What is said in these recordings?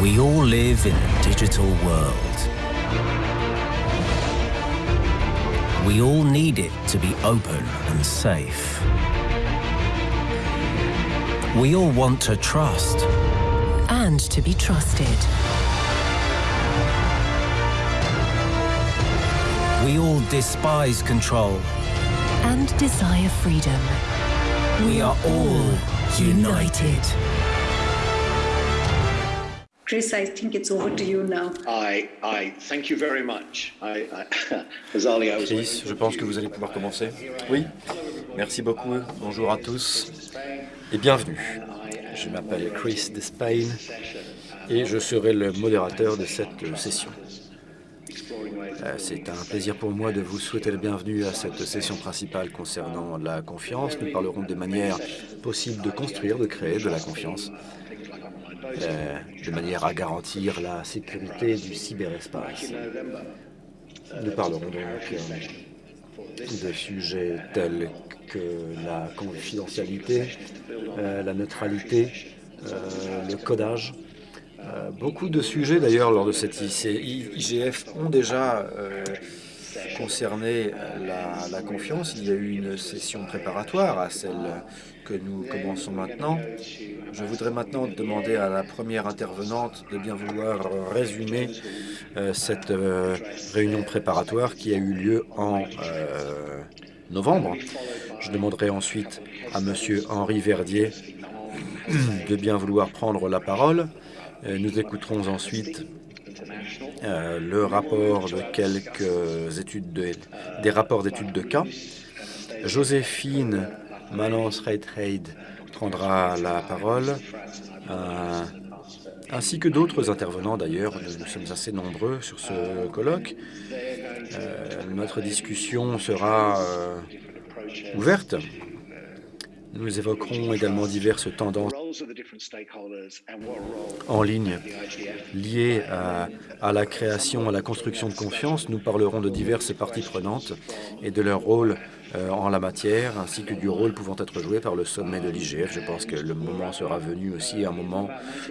We all live in a digital world. We all need it to be open and safe. We all want to trust. and to be trusted. We all despise control. and desire freedom. We are all united. Chris, I think it's over to you now. I, I thank you very much. I, I, Azali, I was Chris, je pense que vous allez pouvoir commencer. Oui, merci beaucoup. Bonjour à tous et bienvenue. Je m'appelle Chris Despain et je serai le modérateur de cette session. Euh, C'est un plaisir pour moi de vous souhaiter la bienvenue à cette session principale concernant la confiance. Nous parlerons des manières possibles de construire, de créer de la confiance, euh, de manière à garantir la sécurité du cyberespace. Nous parlerons donc euh, de sujets tels que la confidentialité, euh, la neutralité, le codage. Beaucoup de sujets d'ailleurs lors de cette IGF ont déjà concerné la, la confiance. Il y a eu une session préparatoire à celle que nous commençons maintenant. Je voudrais maintenant demander à la première intervenante de bien vouloir résumer euh, cette euh, réunion préparatoire qui a eu lieu en euh, novembre. Je demanderai ensuite à Monsieur Henri Verdier de bien vouloir prendre la parole. Nous écouterons ensuite le rapport de quelques études de, des rapports d'études de cas. Joséphine Malance-Reitheid prendra la parole, euh, ainsi que d'autres intervenants d'ailleurs. Nous, sommes assez nombreux sur ce colloque. Euh, notre discussion sera euh, ouverte. Nous évoquerons également diverses tendances en ligne liées à la création, à la construction de confiance. Nous parlerons de diverses parties prenantes et de leur rôle euh, en la matière, ainsi que du rôle pouvant être joué par le sommet de l'IGF. Je pense que le moment sera venu aussi, un moment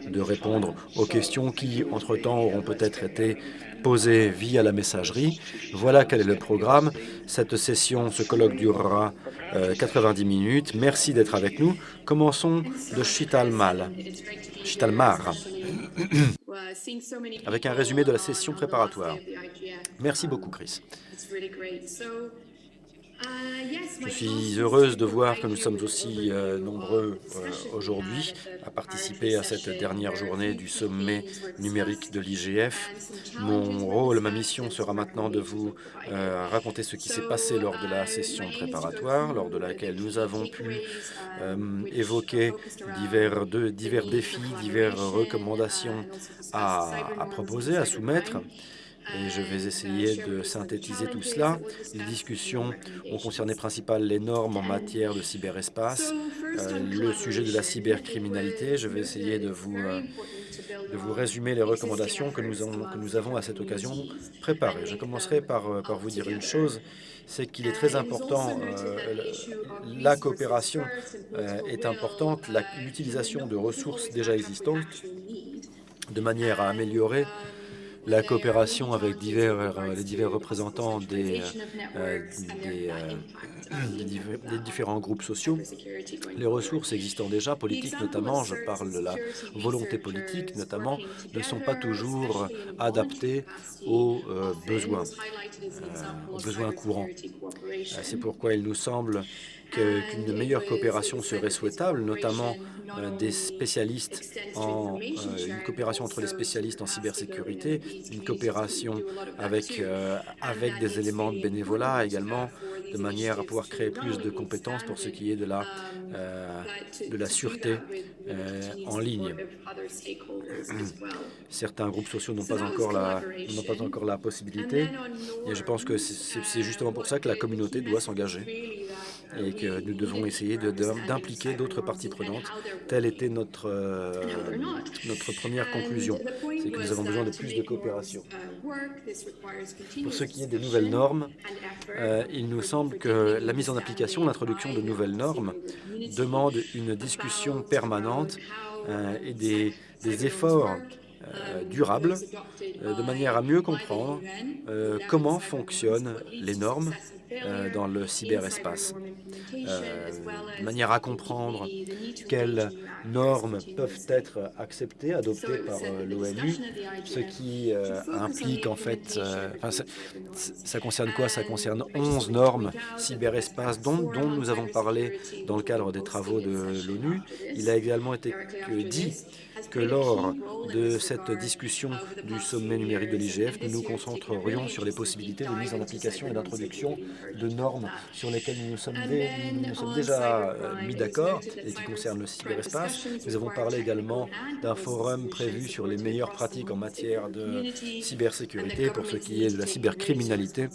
de répondre aux questions qui, entre-temps, auront peut-être été posées via la messagerie. Voilà quel est le programme. Cette session, ce colloque durera euh, 90 minutes. Merci d'être avec nous. Commençons de Chitalmal. Chitalmar, avec un résumé de la session préparatoire. Merci beaucoup, Chris. Je suis heureuse de voir que nous sommes aussi euh, nombreux euh, aujourd'hui à participer à cette dernière journée du sommet numérique de l'IGF. Mon rôle, ma mission sera maintenant de vous euh, raconter ce qui s'est passé lors de la session préparatoire, lors de laquelle nous avons pu évoquer divers, défis, diverses recommandations à, à proposer, à soumettre et je vais essayer de synthétiser tout cela. Les discussions ont concerné principalement les normes en matière de cyberespace, euh, le sujet de la cybercriminalité. Je vais essayer de vous, euh, de vous résumer les recommandations que nous, avons, que nous avons à cette occasion préparées. Je commencerai par, euh, par vous dire une chose, c'est qu'il est très important, euh, la coopération euh, est importante, l'utilisation de ressources déjà existantes de manière à améliorer la coopération avec euh, les divers représentants des, euh, euh, des différents groupes sociaux. Les ressources existant déjà, politiques notamment, je parle de la volonté politique notamment, ne sont pas toujours adaptées aux besoins, aux besoins courants. C'est pourquoi il nous semble qu'une meilleure coopération serait souhaitable, notamment des spécialistes en euh, une coopération entre les spécialistes en cybersécurité, une coopération avec euh, avec des éléments de bénévolat également, de manière à pouvoir créer plus de compétences pour ce qui est de la euh, de la sûreté euh, en ligne. Certains groupes sociaux n'ont pas encore la n'ont pas encore la possibilité, et je pense que c'est justement pour ça que la communauté doit s'engager et que nous devons essayer d'impliquer d'autres parties prenantes. Telle était notre, euh, notre première conclusion, c'est que nous avons besoin de plus de coopération. Pour ce qui est des nouvelles normes, euh, il nous semble que la mise en application, l'introduction de nouvelles normes demande une discussion permanente euh, et des, efforts durable, de manière à mieux comprendre comment fonctionnent les normes dans le cyberespace, de manière à comprendre quelles normes peuvent être acceptées, adoptées par l'ONU, ce qui implique en fait, ça, concerne quoi? Ça concerne 11 normes cyberespace dont, dont nous avons parlé dans le cadre des travaux de l'ONU. Il a également été dit que lors de cette discussion du sommet numérique de l'IGF, nous nous concentrerions sur les possibilités de mise en application et d'introduction de normes sur lesquelles nous nous sommes, déjà euh, mis d'accord et qui concernent le cyberespace. Nous avons parlé également d'un forum prévu sur les meilleures pratiques en matière de cybersécurité pour ce qui est de la cybercriminalité.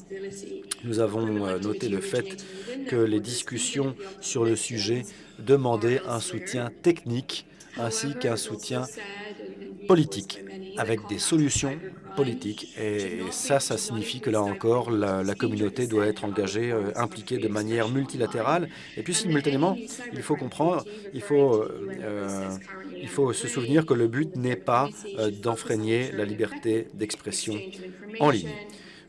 Nous avons euh, noté le fait que les discussions sur le sujet demandaient un soutien technique ainsi qu'un soutien politique, avec des solutions politiques. Et ça, ça signifie que là encore, la, communauté doit être engagée, euh, impliquée de manière multilatérale. Et puis simultanément, il faut comprendre, il faut, euh, il faut se souvenir que le but n'est pas euh, d'enfreigner la liberté d'expression en ligne.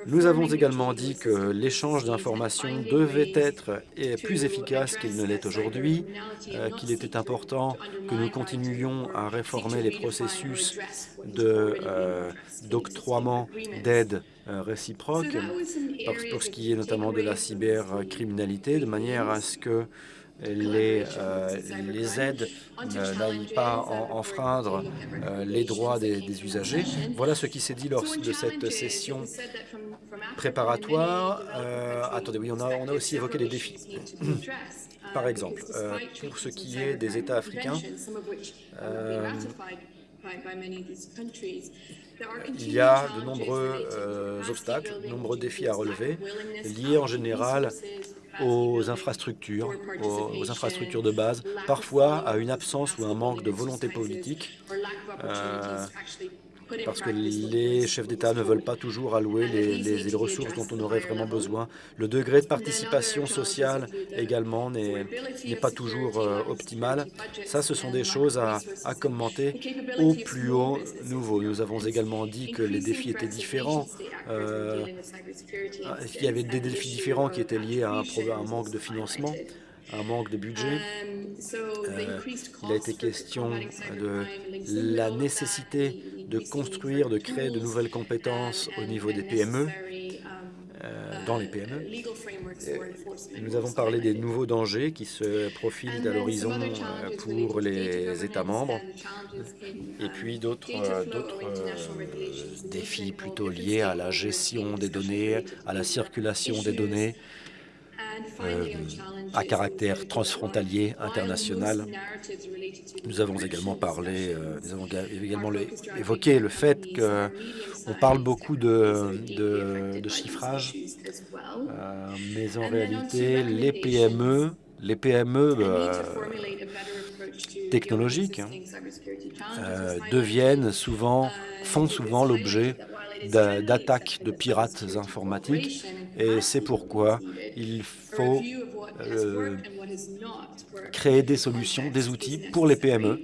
Nous avons également dit que l'échange d'informations devait être plus efficace qu'il ne l'est aujourd'hui, euh, qu'il était important que nous continuions à réformer les processus euh, d'octroiement d'aide euh, réciproque pour ce qui est notamment de la cybercriminalité, de manière à ce que les, euh, les aides n'aillent pas enfreindre euh, les droits des, usagers. Voilà ce qui s'est dit lors de cette session préparatoire. Euh, attendez, oui, on a, on a aussi évoqué les défis. Par exemple, pour ce qui est des États africains, il y a de nombreux obstacles, de nombreux défis à relever, liés en général aux infrastructures, aux, infrastructures de base, parfois à une absence ou un manque de volonté politique, euh, parce que les chefs d'État ne veulent pas toujours allouer les, ressources dont on aurait vraiment besoin. Le degré de participation sociale également n'est pas toujours euh, optimal. Ça, ce sont des choses à, commenter au plus haut niveau. Nous avons également dit que les défis étaient différents. Euh, il y avait des défis différents qui étaient liés à un, un manque de financement un manque de budget. Euh, il a été question de la nécessité de construire, de créer de nouvelles compétences au niveau des PME, euh, dans les PME. Nous avons parlé des nouveaux dangers qui se profilent à l'horizon euh, pour les États membres. et puis d'autres défis plutôt liés à la gestion des données, à la circulation des données, euh, à caractère transfrontalier, international. Nous avons également parlé, euh, nous avons également évoqué le fait qu'on parle beaucoup de, de, chiffrage, euh, mais en réalité, les PME, les PME technologiques deviennent souvent, font souvent l'objet d'attaques de pirates informatiques et c'est pourquoi il faut euh, créer des solutions, des outils pour les PME.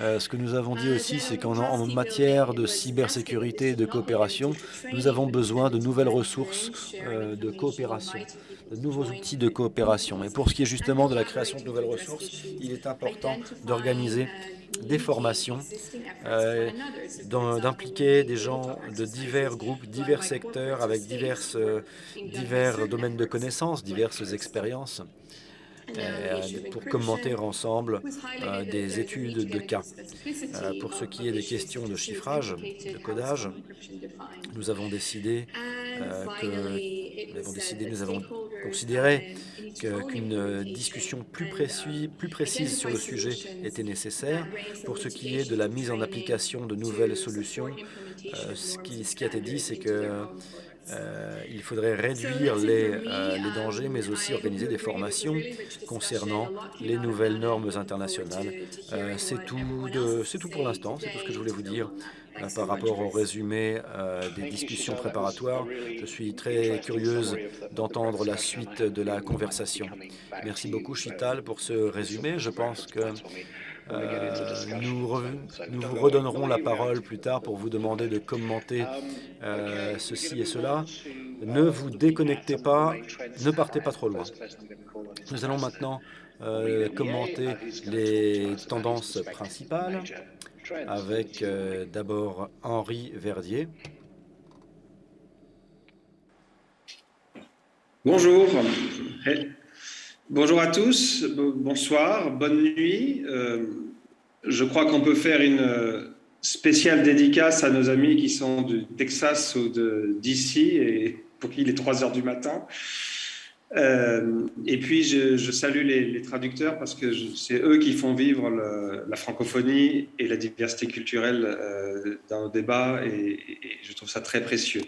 Euh, ce que nous avons dit aussi, c'est qu'en matière de cybersécurité et de coopération, nous avons besoin de nouvelles ressources euh, de coopération, de nouveaux outils de coopération. Et pour ce qui est justement de la création de nouvelles ressources, il est important d'organiser des formations, euh, d'impliquer des gens de divers groupes, divers secteurs, avec diverses, euh, divers domaines de connaissances, diverses expériences, pour commenter ensemble des études de cas. pour ce qui est des questions de chiffrage, de codage, nous avons décidé que nous avons décidé, nous avons considéré qu'une discussion plus, précis, plus précise sur le sujet était nécessaire. Pour ce qui est de la mise en application de nouvelles solutions, euh, ce, qui, ce, qui, a été dit, c'est que euh, il faudrait réduire les, euh, les, dangers, mais aussi organiser des formations concernant les nouvelles normes internationales. c'est tout, tout pour l'instant, c'est tout ce que je voulais vous dire par rapport au résumé des discussions préparatoires. Je suis très curieuse d'entendre la suite de la conversation. Merci beaucoup, Chital, pour ce résumé. Je pense que nous, nous, vous redonnerons la parole plus tard pour vous demander de commenter ceci et cela. Ne vous déconnectez pas, ne partez pas trop loin. Nous allons maintenant commenter les tendances principales avec d'abord Henri Verdier. Bonjour. Bonjour à tous, bonsoir, bonne nuit. Euh, je crois qu'on peut faire une euh, spéciale dédicace à nos amis qui sont du Texas ou d'ici et pour qui il est 3 heures du matin. Euh, et puis, je, salue les, traducteurs parce que c'est eux qui font vivre la francophonie et la diversité culturelle dans nos débats et, je trouve ça très précieux.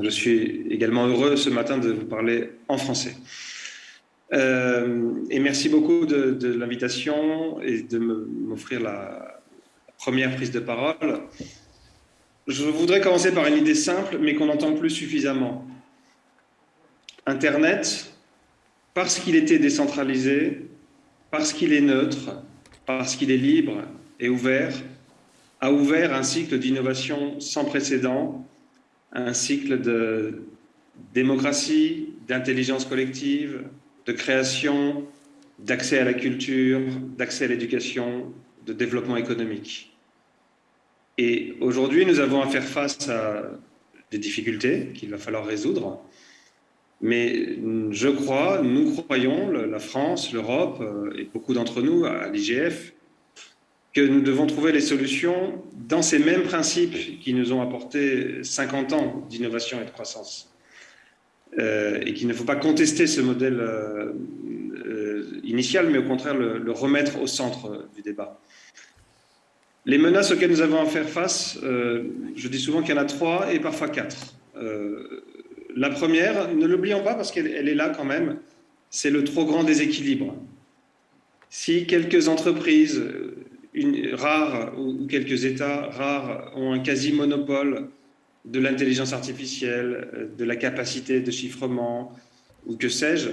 Je suis également heureux ce matin de vous parler en français. Euh, et merci beaucoup de, l'invitation et de m'offrir la première prise de parole. Je voudrais commencer par une idée simple, mais qu'on n'entend plus suffisamment. Internet, parce qu'il était décentralisé, parce qu'il est neutre, parce qu'il est libre et ouvert, a ouvert un cycle d'innovation sans précédent un cycle de démocratie, d'intelligence collective, de création, d'accès à la culture, d'accès à l'éducation, de développement économique. Et aujourd'hui, nous avons à faire face à des difficultés qu'il va falloir résoudre. Mais je crois, nous croyons, la France, l'Europe euh, et beaucoup d'entre nous à l'IGF, que nous devons trouver les solutions dans ces mêmes principes qui nous ont apporté 50 ans d'innovation et de croissance. Euh, et qu'il ne faut pas contester ce modèle euh, euh, initial, mais au contraire le, remettre au centre du débat. Les menaces auxquelles nous avons à faire face, je dis souvent qu'il y en a trois et parfois quatre. la première, ne l'oublions pas parce qu'elle est là quand même, c'est le trop grand déséquilibre. Si quelques entreprises, rares ou quelques États rares ont un quasi-monopole de l'intelligence artificielle, euh, de la capacité de chiffrement ou que sais-je,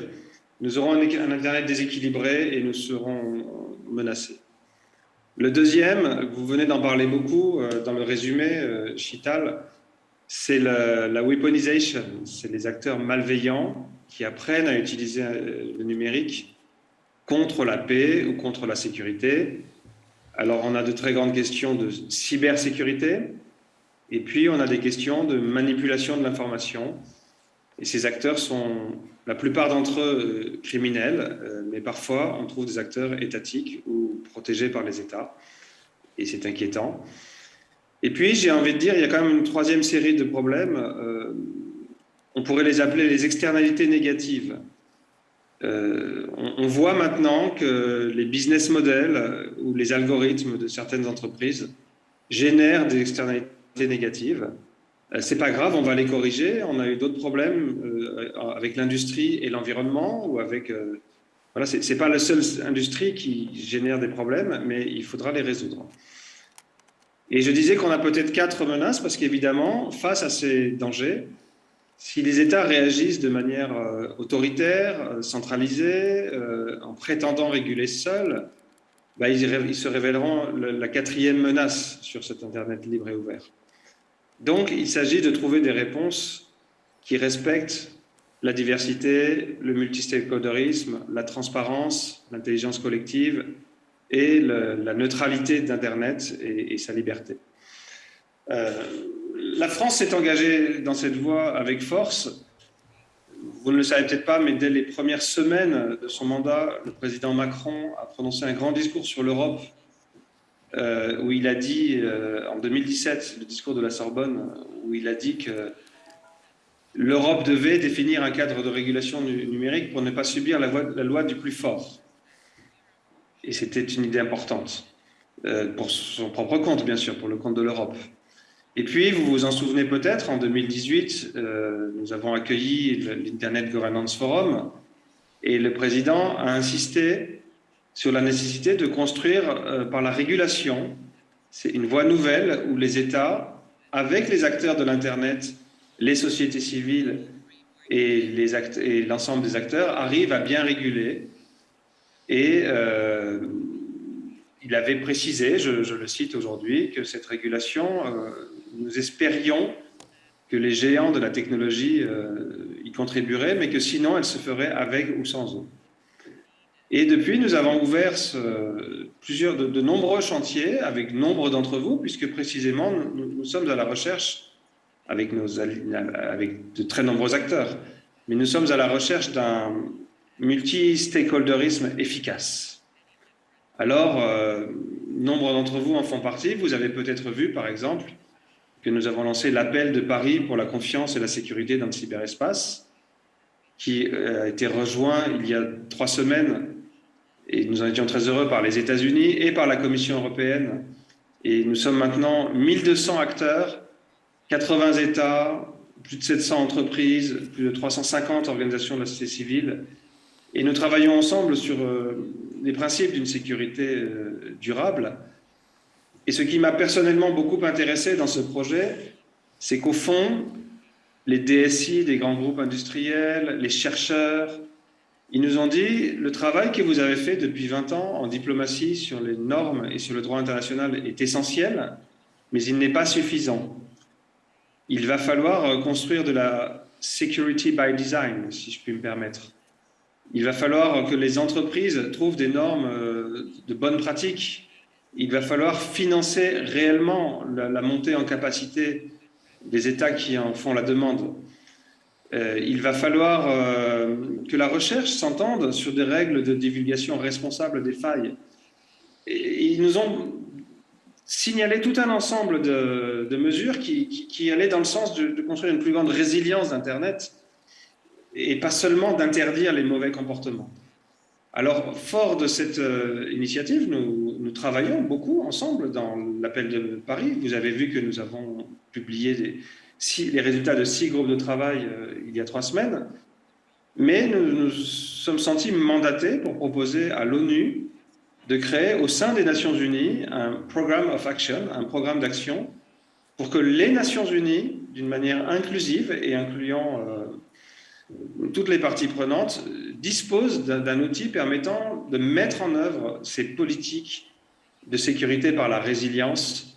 nous aurons un, Internet déséquilibré et nous serons menacés. Le deuxième, vous venez d'en parler beaucoup euh, dans le résumé, euh, Chital, c'est la, weaponization, c'est les acteurs malveillants qui apprennent à utiliser le numérique contre la paix ou contre la sécurité. Alors, on a de très grandes questions de cybersécurité, et puis on a des questions de manipulation de l'information. Et ces acteurs sont, la plupart d'entre eux, euh, criminels, euh, mais parfois on trouve des acteurs étatiques ou protégés par les États, et c'est inquiétant. Et puis, j'ai envie de dire, il y a quand même une troisième série de problèmes. Euh, on pourrait les appeler les externalités négatives. On, voit maintenant que les business models ou les algorithmes de certaines entreprises génèrent des externalités négatives. Euh, c'est pas grave, on va les corriger. On a eu d'autres problèmes euh, avec l'industrie et l'environnement ou avec voilà, c'est pas la seule industrie qui génère des problèmes, mais il faudra les résoudre. Et je disais qu'on a peut-être quatre menaces parce qu'évidemment, face à ces dangers, si les États réagissent de manière euh, autoritaire, euh, centralisée, euh, en prétendant réguler seuls, bah, ils, se révéleront la quatrième menace sur cet Internet libre et ouvert. Donc, il s'agit de trouver des réponses qui respectent la diversité, le multistakeholderisme, la transparence, l'intelligence collective et la neutralité d'Internet et, sa liberté la France s'est engagée dans cette voie avec force. Vous ne le savez peut-être pas, mais dès les premières semaines de son mandat, le président Macron a prononcé un grand discours sur l'Europe, euh, où il a dit, euh, en 2017, le discours de la Sorbonne, où il a dit que l'Europe devait définir un cadre de régulation numérique pour ne pas subir la, loi du plus fort. Et c'était une idée importante, euh, pour son propre compte, bien sûr, pour le compte de l'Europe. Et puis, vous vous en souvenez peut-être, en 2018, euh, nous avons accueilli l'Internet Governance Forum et le président a insisté sur la nécessité de construire euh, par la régulation, c'est une voie nouvelle où les États, avec les acteurs de l'Internet, les sociétés civiles et l'ensemble des acteurs, arrivent à bien réguler et, euh, il avait précisé, je, le cite aujourd'hui, que cette régulation, euh, nous espérions que les géants de la technologie y contribueraient, mais que sinon elle se ferait avec ou sans eux. Et depuis, nous avons ouvert plusieurs, de, nombreux chantiers avec nombre d'entre vous, puisque précisément, nous, sommes à la recherche, avec, de très nombreux acteurs, mais nous sommes à la recherche d'un multi-stakeholderisme efficace. Alors, euh, nombre d'entre vous en font partie. Vous avez peut-être vu, par exemple, que nous avons lancé l'appel de Paris pour la confiance et la sécurité dans le cyberespace, qui euh, a été rejoint il y a trois semaines et nous en étions très heureux par les États-Unis et par la Commission européenne. Et nous sommes maintenant 1200 acteurs, 80 États, plus de 700 entreprises, plus de 350 organisations de la société civile. Et nous travaillons ensemble sur euh, les principes d'une sécurité euh, durable. Et ce qui m'a personnellement beaucoup intéressé dans ce projet, c'est qu'au fond, les DSI des grands groupes industriels, les chercheurs, ils nous ont dit, le travail que vous avez fait depuis 20 ans en diplomatie sur les normes et sur le droit international est essentiel, mais il n'est pas suffisant. Il va falloir euh, construire de la security by design, si je puis me permettre. Il va falloir que les entreprises trouvent des normes euh, de bonnes pratiques. Il va falloir financer réellement la montée en capacité des États qui en font la demande. Euh, il va falloir euh, que la recherche s'entende sur des règles de divulgation responsable des failles. Ils nous ont signalé tout un ensemble de, mesures qui, allaient dans le sens de, construire une plus grande résilience d'Internet et pas seulement d'interdire les mauvais comportements. Alors, fort de cette euh, initiative, nous, nous, travaillons beaucoup ensemble dans l'appel de Paris. Vous avez vu que nous avons publié des, les résultats de six groupes de travail euh, il y a trois semaines, mais nous nous sommes sentis mandatés pour proposer à l'ONU de créer au sein des Nations Unies un programme of action, un programme d'action, pour que les Nations Unies, d'une manière inclusive et incluant euh, toutes les parties prenantes, disposent d'un outil permettant de mettre en œuvre ces politiques de sécurité par la résilience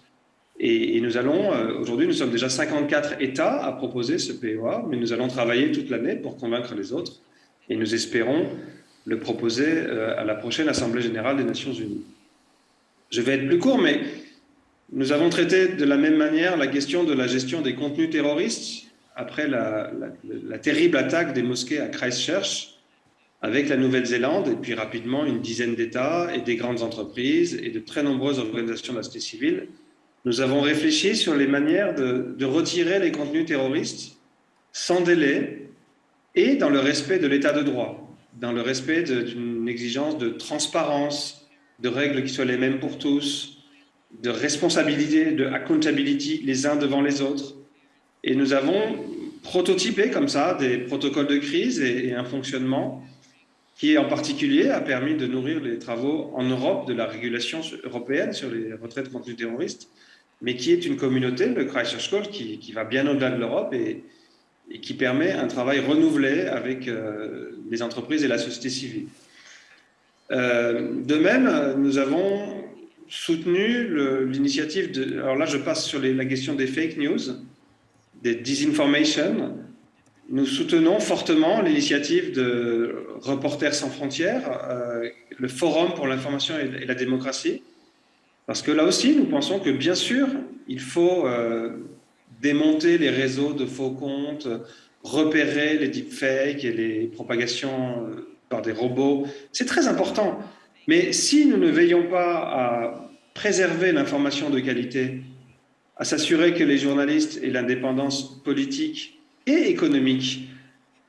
et, nous allons, euh, aujourd'hui, nous sommes déjà 54 États à proposer ce POA, mais nous allons travailler toute l'année pour convaincre les autres. Et nous espérons le proposer euh, à la prochaine Assemblée générale des Nations Unies. Je vais être plus court, mais nous avons traité de la même manière la question de la gestion des contenus terroristes après la, la terrible attaque des mosquées à Christchurch avec la Nouvelle-Zélande et puis rapidement une dizaine d'États et des grandes entreprises et de très nombreuses organisations de la société civile nous avons réfléchi sur les manières de, retirer les contenus terroristes sans délai et dans le respect de l'état de droit, dans le respect d'une exigence de transparence, de règles qui soient les mêmes pour tous, de responsabilité, de accountability les uns devant les autres. Et nous avons prototypé comme ça des protocoles de crise et, un fonctionnement qui en particulier a permis de nourrir les travaux en Europe de la régulation européenne sur les retraites de contenus terroristes mais qui est une communauté, le Christchurch Call, qui, qui va bien au-delà de l'Europe et, qui permet un travail renouvelé avec euh, les entreprises et la société civile. Euh, de même, nous avons soutenu l'initiative de... Alors là, je passe sur la question des fake news, des disinformation. Nous soutenons fortement l'initiative de Reporters sans frontières, euh, le Forum pour l'information et la démocratie, parce que là aussi, nous pensons que bien sûr, il faut euh, démonter les réseaux de faux comptes, repérer les deepfakes et les propagations euh, par des robots. C'est très important. Mais si nous ne veillons pas à préserver l'information de qualité, à s'assurer que les journalistes aient l'indépendance politique et économique,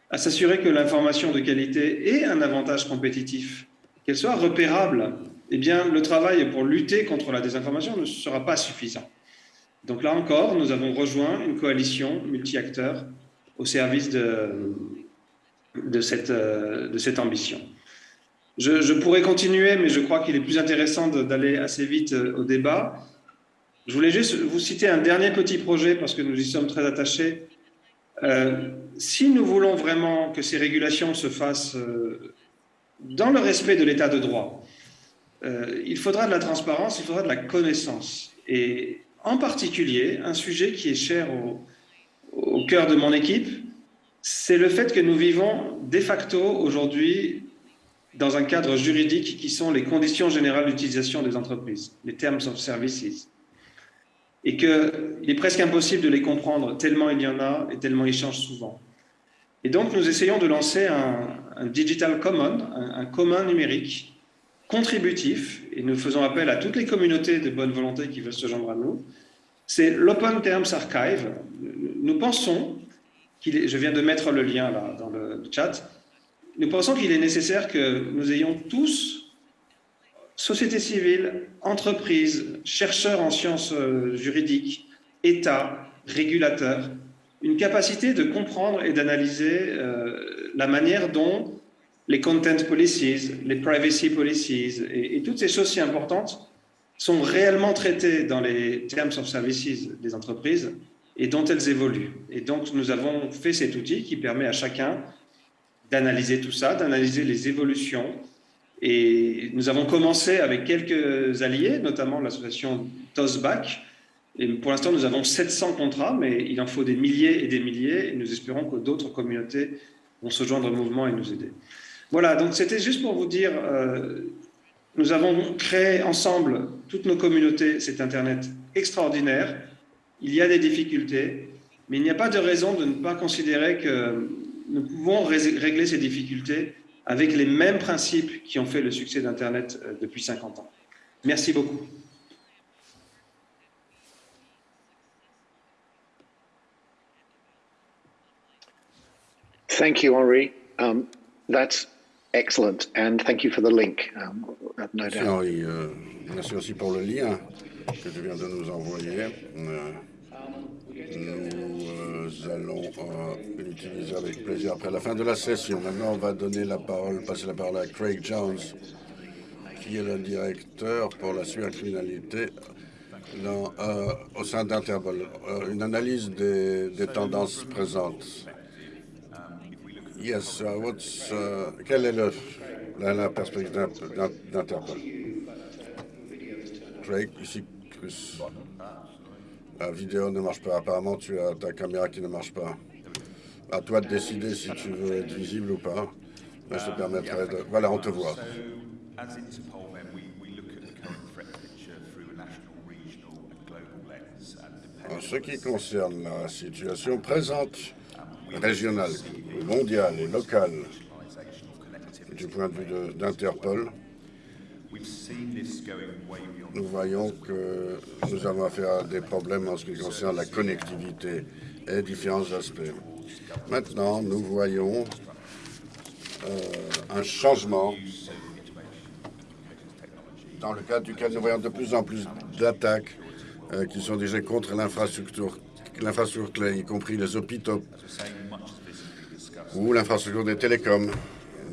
à s'assurer que l'information de qualité ait un avantage compétitif, qu'elle soit repérable, eh bien, le travail pour lutter contre la désinformation ne sera pas suffisant. Donc là encore, nous avons rejoint une coalition multi-acteurs au service de, de, cette, ambition. Je, pourrais continuer, mais je crois qu'il est plus intéressant d'aller assez vite euh, au débat. Je voulais juste vous citer un dernier petit projet parce que nous y sommes très attachés. Euh, si nous voulons vraiment que ces régulations se fassent euh, dans le respect de l'état de droit, euh, il faudra de la transparence, il faudra de la connaissance. Et en particulier, un sujet qui est cher au, au cœur de mon équipe, c'est le fait que nous vivons de facto aujourd'hui dans un cadre juridique qui sont les conditions générales d'utilisation des entreprises, les Terms of Services, et qu'il est presque impossible de les comprendre tellement il y en a et tellement ils changent souvent. Et donc nous essayons de lancer un, Digital Common, un, commun numérique contributif, et nous faisons appel à toutes les communautés de bonne volonté qui veulent se joindre à nous. C'est l'Open Terms Archive. Nous pensons est, je viens de mettre le lien là dans le chat, nous pensons qu'il est nécessaire que nous ayons tous, société civile, entreprises, chercheurs en sciences euh, juridiques, États, régulateurs, une capacité de comprendre et d'analyser euh, la manière dont les content policies, les privacy policies et, toutes ces choses si importantes sont réellement traitées dans les terms of services des entreprises et dont elles évoluent. Et donc, nous avons fait cet outil qui permet à chacun d'analyser tout ça, d'analyser les évolutions. Et nous avons commencé avec quelques alliés, notamment l'association TOSBAC. Et pour l'instant, nous avons 700 contrats, mais il en faut des milliers et des milliers. Et nous espérons que d'autres communautés vont se joindre au mouvement et nous aider. Voilà, donc c'était juste pour vous dire, euh, nous avons créé ensemble, toutes nos communautés, cet Internet extraordinaire. Il y a des difficultés, mais il n'y a pas de raison de ne pas considérer que nous pouvons régler ces difficultés avec les mêmes principes qui ont fait le succès d'Internet euh, depuis 50 ans. Merci beaucoup. Henri. Um, excellent, and thank you for the link. Um, Henri. Euh, merci aussi pour le lien que tu viens de nous envoyer. Euh, nous euh, allons l'utiliser avec plaisir après la fin de la session. Maintenant, on va donner la parole, passer la parole à Craig Jones, qui est le directeur pour la cybercriminalité au sein d'Interpol. une analyse des, tendances présentes. Yes, uh, what's, uh, quelle est le, la, perspective d'Interpol? Craig, ici, Chris. La vidéo ne marche pas. Apparemment, tu as ta caméra qui ne marche pas. À toi de décider si tu veux être visible ou pas. je te permettrai de... Voilà, on te voit. En ce qui concerne la situation présente, régionale, mondiale et locale, du point de vue d'Interpol, nous voyons que nous avons affaire à des problèmes en ce qui concerne la connectivité et différents aspects. Maintenant, nous voyons euh, un changement dans le cadre duquel nous voyons de plus en plus d'attaques euh, qui sont déjà contre l'infrastructure, l'infrastructure clé, y compris les hôpitaux ou l'infrastructure des télécoms.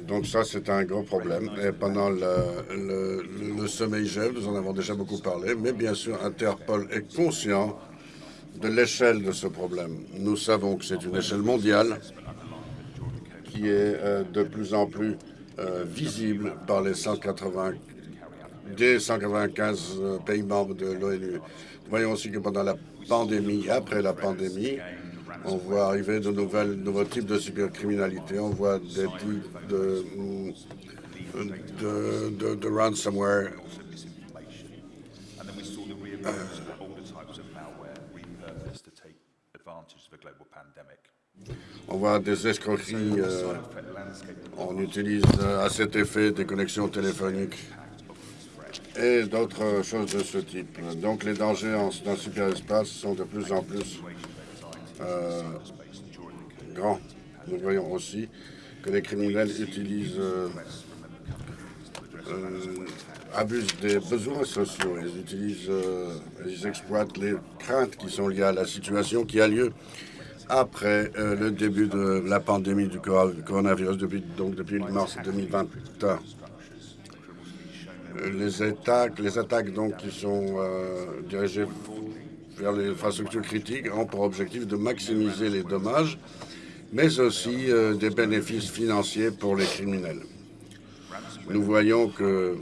Donc ça, c'est un gros problème. Et pendant le, le, sommet IGF, nous en avons déjà beaucoup parlé, mais bien sûr, Interpol est conscient de l'échelle de ce problème. Nous savons que c'est une échelle mondiale qui est euh, de plus en plus euh, visible par les 180, des 195 euh, pays membres de l'ONU. Voyons aussi que pendant la pandémie, après la pandémie, on voit arriver de nouvelles, nouveaux types de cybercriminalité. On voit des types de, de, de, ransomware. On voit des escroqueries. Euh, on utilise euh, à cet effet des connexions téléphoniques et d'autres choses de ce type. Donc les dangers dans le cyberespace sont de plus en plus euh, grand. Nous voyons aussi que les criminels utilisent, euh, euh, abusent des besoins sociaux. Ils utilisent, ils exploitent les craintes qui sont liées à la situation qui a lieu après le début de la pandémie du coronavirus, depuis, donc depuis mars 2020. Les attaques, les attaques donc qui sont dirigées vers les infrastructures critiques ont pour objectif de maximiser les dommages, mais aussi euh, des bénéfices financiers pour les criminels. nous voyons que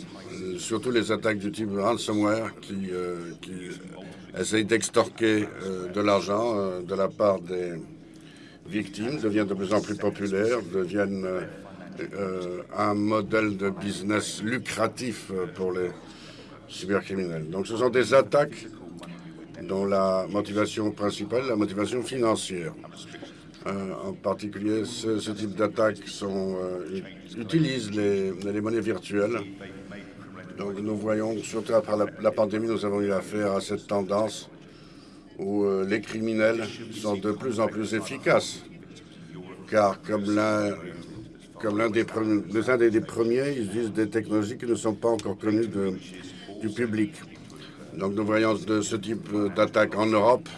surtout les attaques du type ransomware qui, qui essayent d'extorquer de l'argent de la part des victimes deviennent de plus en plus populaires, deviennent un modèle de business lucratif pour les cybercriminels. Donc ce sont des attaques dont la motivation principale est la motivation financière. Euh, en particulier, ce, type d'attaques euh, utilisent les, monnaies virtuelles. Donc nous voyons, surtout après la, pandémie, nous avons eu affaire à cette tendance où euh, les criminels sont de plus en plus efficaces. Car comme l'un des, premiers, ils utilisent des technologies qui ne sont pas encore connues du public. Donc nous voyons de ce type d'attaque en Europe,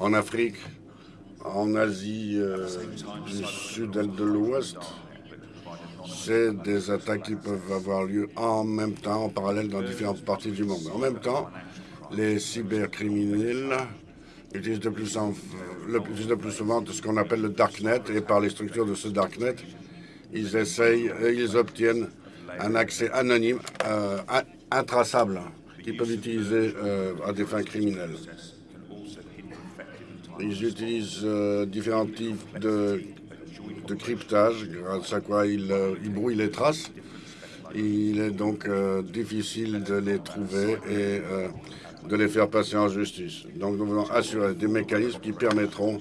en Afrique, en Asie euh, du sud et de l'ouest. C'est des attaques qui peuvent avoir lieu en même temps, en parallèle, dans différentes parties du monde. En même temps, les cybercriminels utilisent de plus, en, le, de plus souvent ce qu'on appelle le darknet, et par les structures de ce darknet, ils essayent, ils obtiennent un accès anonyme, euh, intraçable, qu'ils peuvent utiliser euh, à des fins criminelles. Ils utilisent euh, différents types de, cryptage, grâce à quoi ils, euh, brouillent les traces. Il est donc difficile de les trouver et de les faire passer en justice. Donc nous voulons assurer des mécanismes qui permettront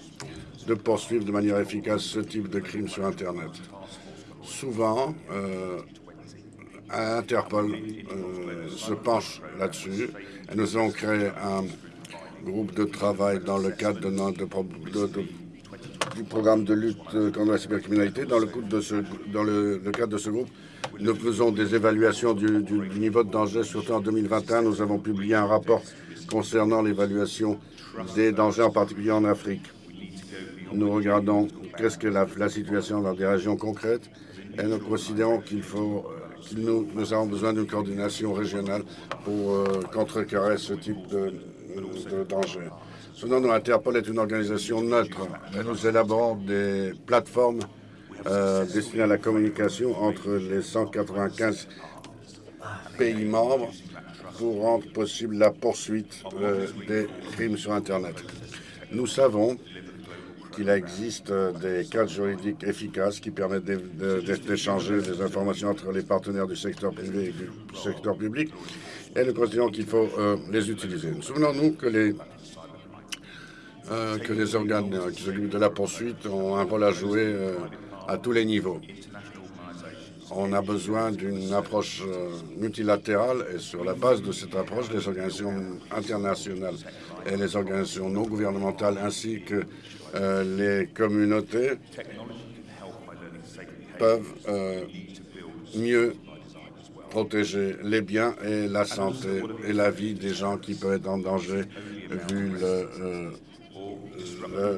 de poursuivre de manière efficace ce type de crime sur Internet. Souvent, Interpol euh, se penche là-dessus et nous avons créé un groupe de travail dans le cadre de notre, du programme de lutte contre la cybercriminalité. Dans, le, cadre de ce groupe, nous faisons des évaluations du, du niveau de danger. Surtout en 2021, nous avons publié un rapport concernant l'évaluation des dangers, en particulier en Afrique. Nous regardons qu'est-ce que la, la situation dans des régions concrètes et nous considérons qu'il faut nous, avons besoin d'une coordination régionale pour euh, contrecarrer ce type de, danger. Nous, Interpol est une organisation neutre nous élaborons des plateformes euh, destinées à la communication entre les 195 pays membres pour rendre possible la poursuite euh, des crimes sur Internet. Nous savons qu'il existe des cadres juridiques efficaces qui permettent d'échanger des informations entre les partenaires du secteur privé et du secteur public, et nous considérons qu'il faut euh, les utiliser. Souvenons-nous que les, euh, que les organes euh, qui s'occupent de la poursuite ont un rôle à jouer à tous les niveaux. On a besoin d'une approche multilatérale et sur la base de cette approche, les organisations internationales et les organisations non gouvernementales ainsi que euh, les communautés peuvent euh, mieux protéger les biens et la santé et la vie des gens qui peuvent être en danger vu euh,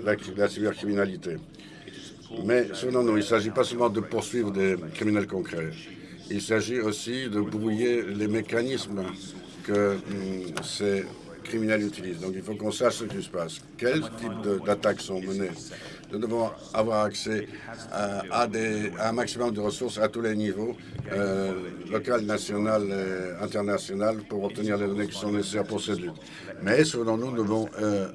la, cybercriminalité. Mais selon nous, il ne s'agit pas seulement de poursuivre des criminels concrets. Il s'agit aussi de brouiller les mécanismes que hum, ces Donc il faut qu'on sache ce qui se passe. Quel type d'attaques sont menées? Nous devons avoir accès à, un maximum de ressources à tous les niveaux, euh, local, national et international, pour obtenir les données qui sont nécessaires pour cette lutte. Mais selon nous, nous devons euh,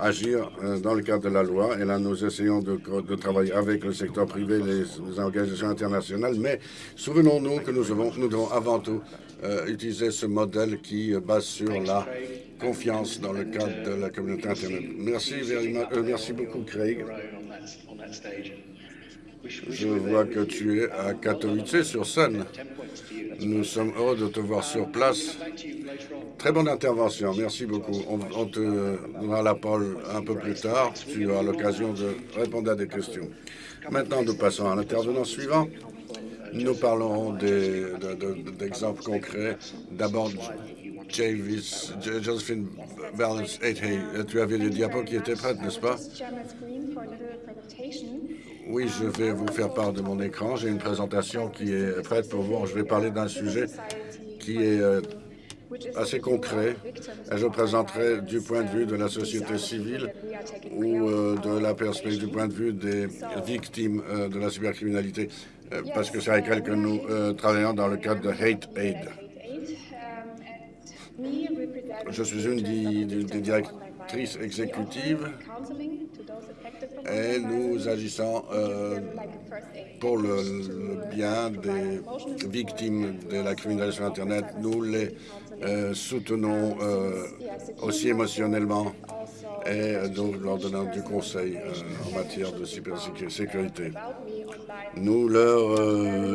agir euh, dans le cadre de la loi. Et là, nous essayons de, travailler avec le secteur privé, les, organisations internationales. Mais souvenons-nous que nous devons, nous devons avant tout euh, utiliser ce modèle qui base sur la confiance dans le cadre de la communauté Internet. Merci, euh, merci beaucoup, Craig. Je vois que tu es à Katowice sur scène. Nous sommes heureux de te voir sur place. Très bonne intervention, merci beaucoup. On, te donnera la parole un peu plus tard. Tu auras l'occasion de répondre à des questions. Maintenant, nous passons à l'intervenant suivant. Nous parlons d'exemples concrets. D'abord, Josephine Valence tu avais le diapo qui était prête, n'est-ce pas? Oui, je vais vous faire part de mon écran. J'ai une présentation qui est prête pour vous. Je vais parler d'un sujet qui est euh, assez concret. Et je présenterai du point de vue de la société civile ou euh, de la perspective du point de vue des victimes euh, de la cybercriminalité parce que c'est avec elle que nous travaillons dans le cadre de Hate Aid. Je suis une des, directrices exécutives et nous agissons pour le, bien des victimes de la criminalité sur Internet. Nous les soutenons aussi émotionnellement et nous leur donnons du conseil en matière de cybersécurité. Nous, leur,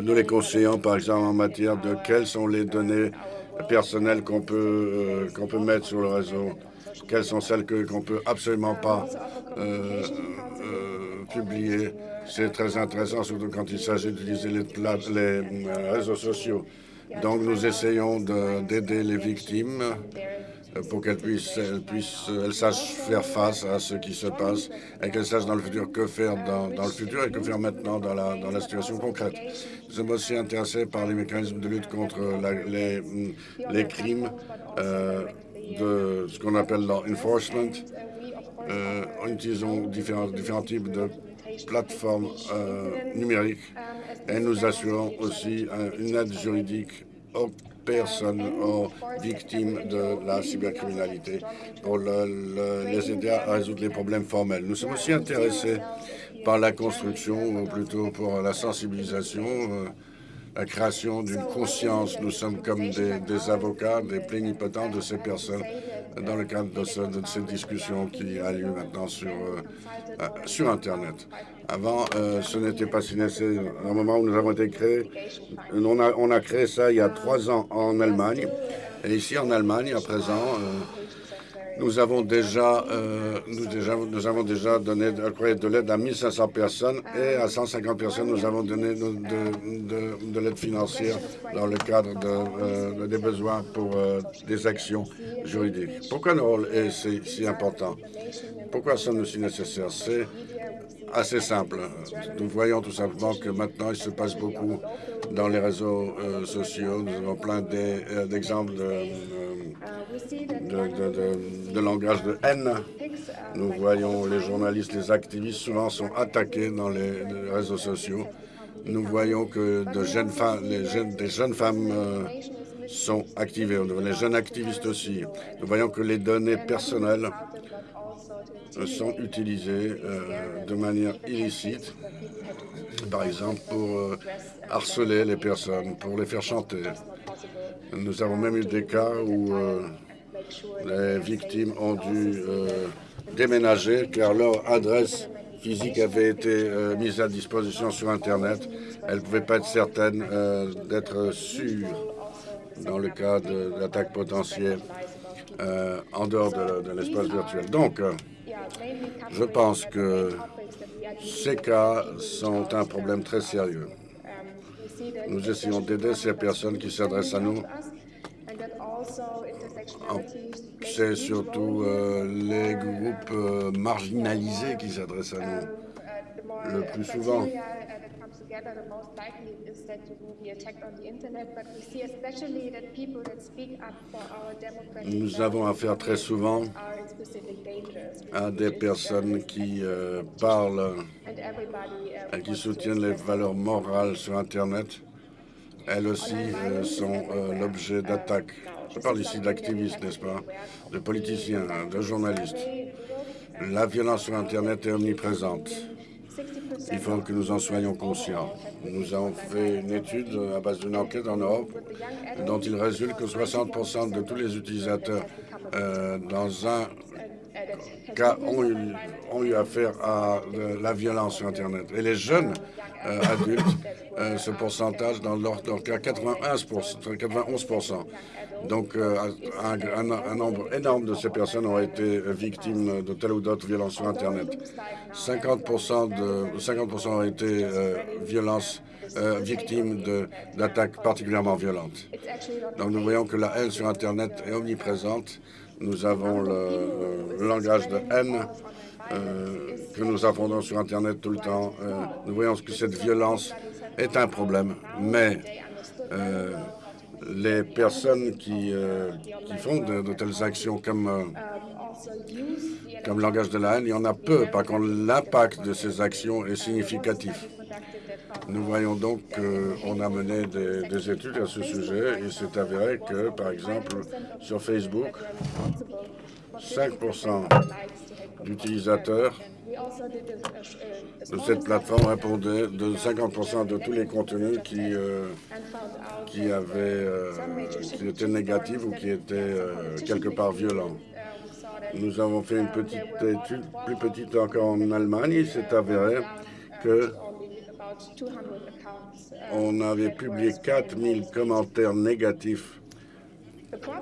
nous les conseillons, par exemple, en matière de quelles sont les données personnelles qu'on peut, peut mettre sur le réseau, quelles sont celles qu'on ne peut absolument pas publier. C'est très intéressant, surtout quand il s'agit d'utiliser les, les réseaux sociaux. Donc, nous essayons d'aider les victimes pour qu'elles puissent, elles puissent, elles sachent faire face à ce qui se passe et qu'elles sachent dans le futur que faire dans, le futur et que faire maintenant dans la, dans la situation concrète. Nous sommes aussi intéressés par les mécanismes de lutte contre les, les crimes euh, de ce qu'on appelle l'enforcement. Euh, utilisons différents, différents types de plateformes euh, numériques et nous assurons aussi une aide juridique aux personnes, aux victimes de la cybercriminalité pour les aider à résoudre les problèmes formels. Nous sommes aussi intéressés par la construction, ou plutôt pour la sensibilisation, euh, la création d'une conscience. Nous sommes comme des, avocats, des plénipotents de ces personnes dans le cadre de, cette discussion qui a lieu maintenant sur, euh, euh, sur Internet. Avant, euh, ce n'était pas si nécessaire. Au moment où nous avons été créés, on a, on a créé ça il y a trois ans en Allemagne. Et ici, en Allemagne, à présent, nous avons déjà, euh, nous, déjà, avons déjà donné de l'aide à 1500 personnes et à 150 personnes, nous avons donné de, de, l'aide financière dans le cadre de, euh, des besoins pour euh, des actions juridiques. Pourquoi notre rôle est si, si important? Pourquoi sommes-nous si nécessaires? C'est assez simple. Nous voyons tout simplement que maintenant, il se passe beaucoup dans les réseaux sociaux. Nous avons plein d'exemples de de, langage de haine. Nous voyons les journalistes, les activistes souvent sont attaqués dans les, réseaux sociaux. Nous voyons que de les jeunes, des jeunes femmes euh, sont activées, les jeunes activistes aussi. Nous voyons que les données personnelles sont utilisées euh, de manière illicite, par exemple pour euh, harceler les personnes, pour les faire chanter. Nous avons même eu des cas où les victimes ont dû euh, déménager car leur adresse physique avait été euh, mise à disposition sur Internet. Elles ne pouvaient pas être certaines euh, d'être sûres dans le cas d'attaques potentielles en dehors de, de l'espace virtuel. Donc, je pense que ces cas sont un problème très sérieux. Nous essayons d'aider ces personnes qui s'adressent à nous c'est surtout euh, les groupes euh, marginalisés qui s'adressent à nous le plus souvent. Nous avons affaire très souvent à des personnes qui euh, parlent et qui soutiennent les valeurs morales sur Internet. Elles aussi sont l'objet d'attaques. Je parle ici d'activistes, n'est-ce pas, de politiciens, de journalistes. La violence sur Internet est omniprésente. Il faut que nous en soyons conscients. Nous avons fait une étude à base d'une enquête en Europe dont il résulte que 60% de tous les utilisateurs euh, dans un cas ont eu, affaire à la violence sur Internet. Et les jeunes euh, adultes, euh, ce pourcentage dans leur, cas 91 91 donc, euh, un, nombre énorme de ces personnes ont été victimes de telle ou d'autre violence sur Internet. 50 de 50 ont été euh, euh, victimes d'attaques particulièrement violentes. Donc, nous voyons que la haine sur Internet est omniprésente. Nous avons le, langage de haine que nous affrontons sur Internet tout le temps. nous voyons que cette violence est un problème, mais les personnes qui, euh, qui font de, telles actions comme, euh, comme langage de la haine, il y en a peu. Par contre, l'impact de ces actions est significatif. Nous voyons donc qu'on a mené des, des, études à ce sujet et c'est avéré que, par exemple, sur Facebook, 5% d'utilisateurs cette plateforme répondaient de 50% de tous les contenus qui, euh, qui, avaient, euh, qui étaient négatifs ou qui étaient euh, quelque part violents. Nous avons fait une petite étude, plus petite encore en Allemagne. Il s'est avéré que on avait publié 4000 commentaires négatifs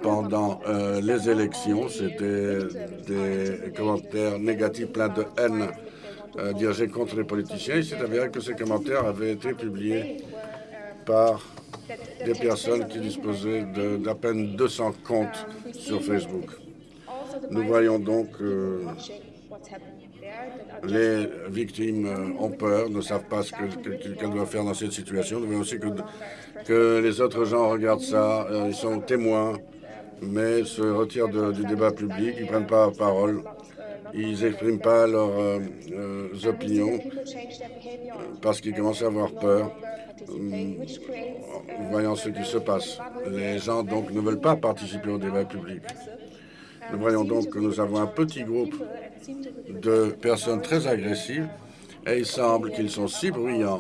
pendant euh, les élections. C'était des commentaires négatifs pleins de haine euh, dirigés contre les politiciens. Il s'est avéré que ces commentaires avaient été publiés par des personnes qui disposaient d'à peine 200 comptes sur Facebook. Nous voyons donc que les victimes euh, ont peur, ne savent pas ce qu'elles doivent faire dans cette situation. Nous voyons aussi que, que les autres gens regardent ça, euh, ils sont témoins, mais se retirent du débat public, ils ne prennent pas parole, ils n'expriment pas leurs euh, opinions parce qu'ils commencent à avoir peur. Voyons ce qui se passe. Les gens donc ne veulent pas participer au débat public. Nous voyons donc que nous avons un petit groupe de personnes très agressives et il semble qu'ils sont si bruyants,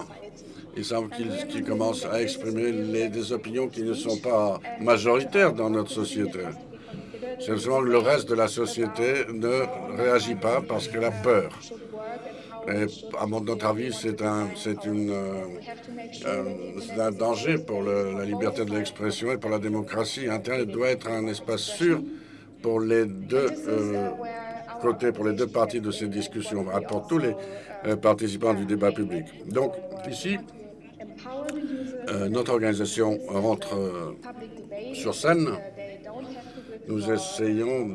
il semble qu'ils commencent à exprimer des opinions qui ne sont pas majoritaires dans notre société. Seulement le reste de la société ne réagit pas parce qu'elle a peur. Et à notre avis, c'est un, une, euh, un danger pour la liberté de l'expression et pour la démocratie. Internet doit être un espace sûr pour les deux euh, côtés, pour les deux parties de ces discussions, pour tous les euh, participants du débat public. Donc, ici, euh, notre organisation rentre sur scène. Nous essayons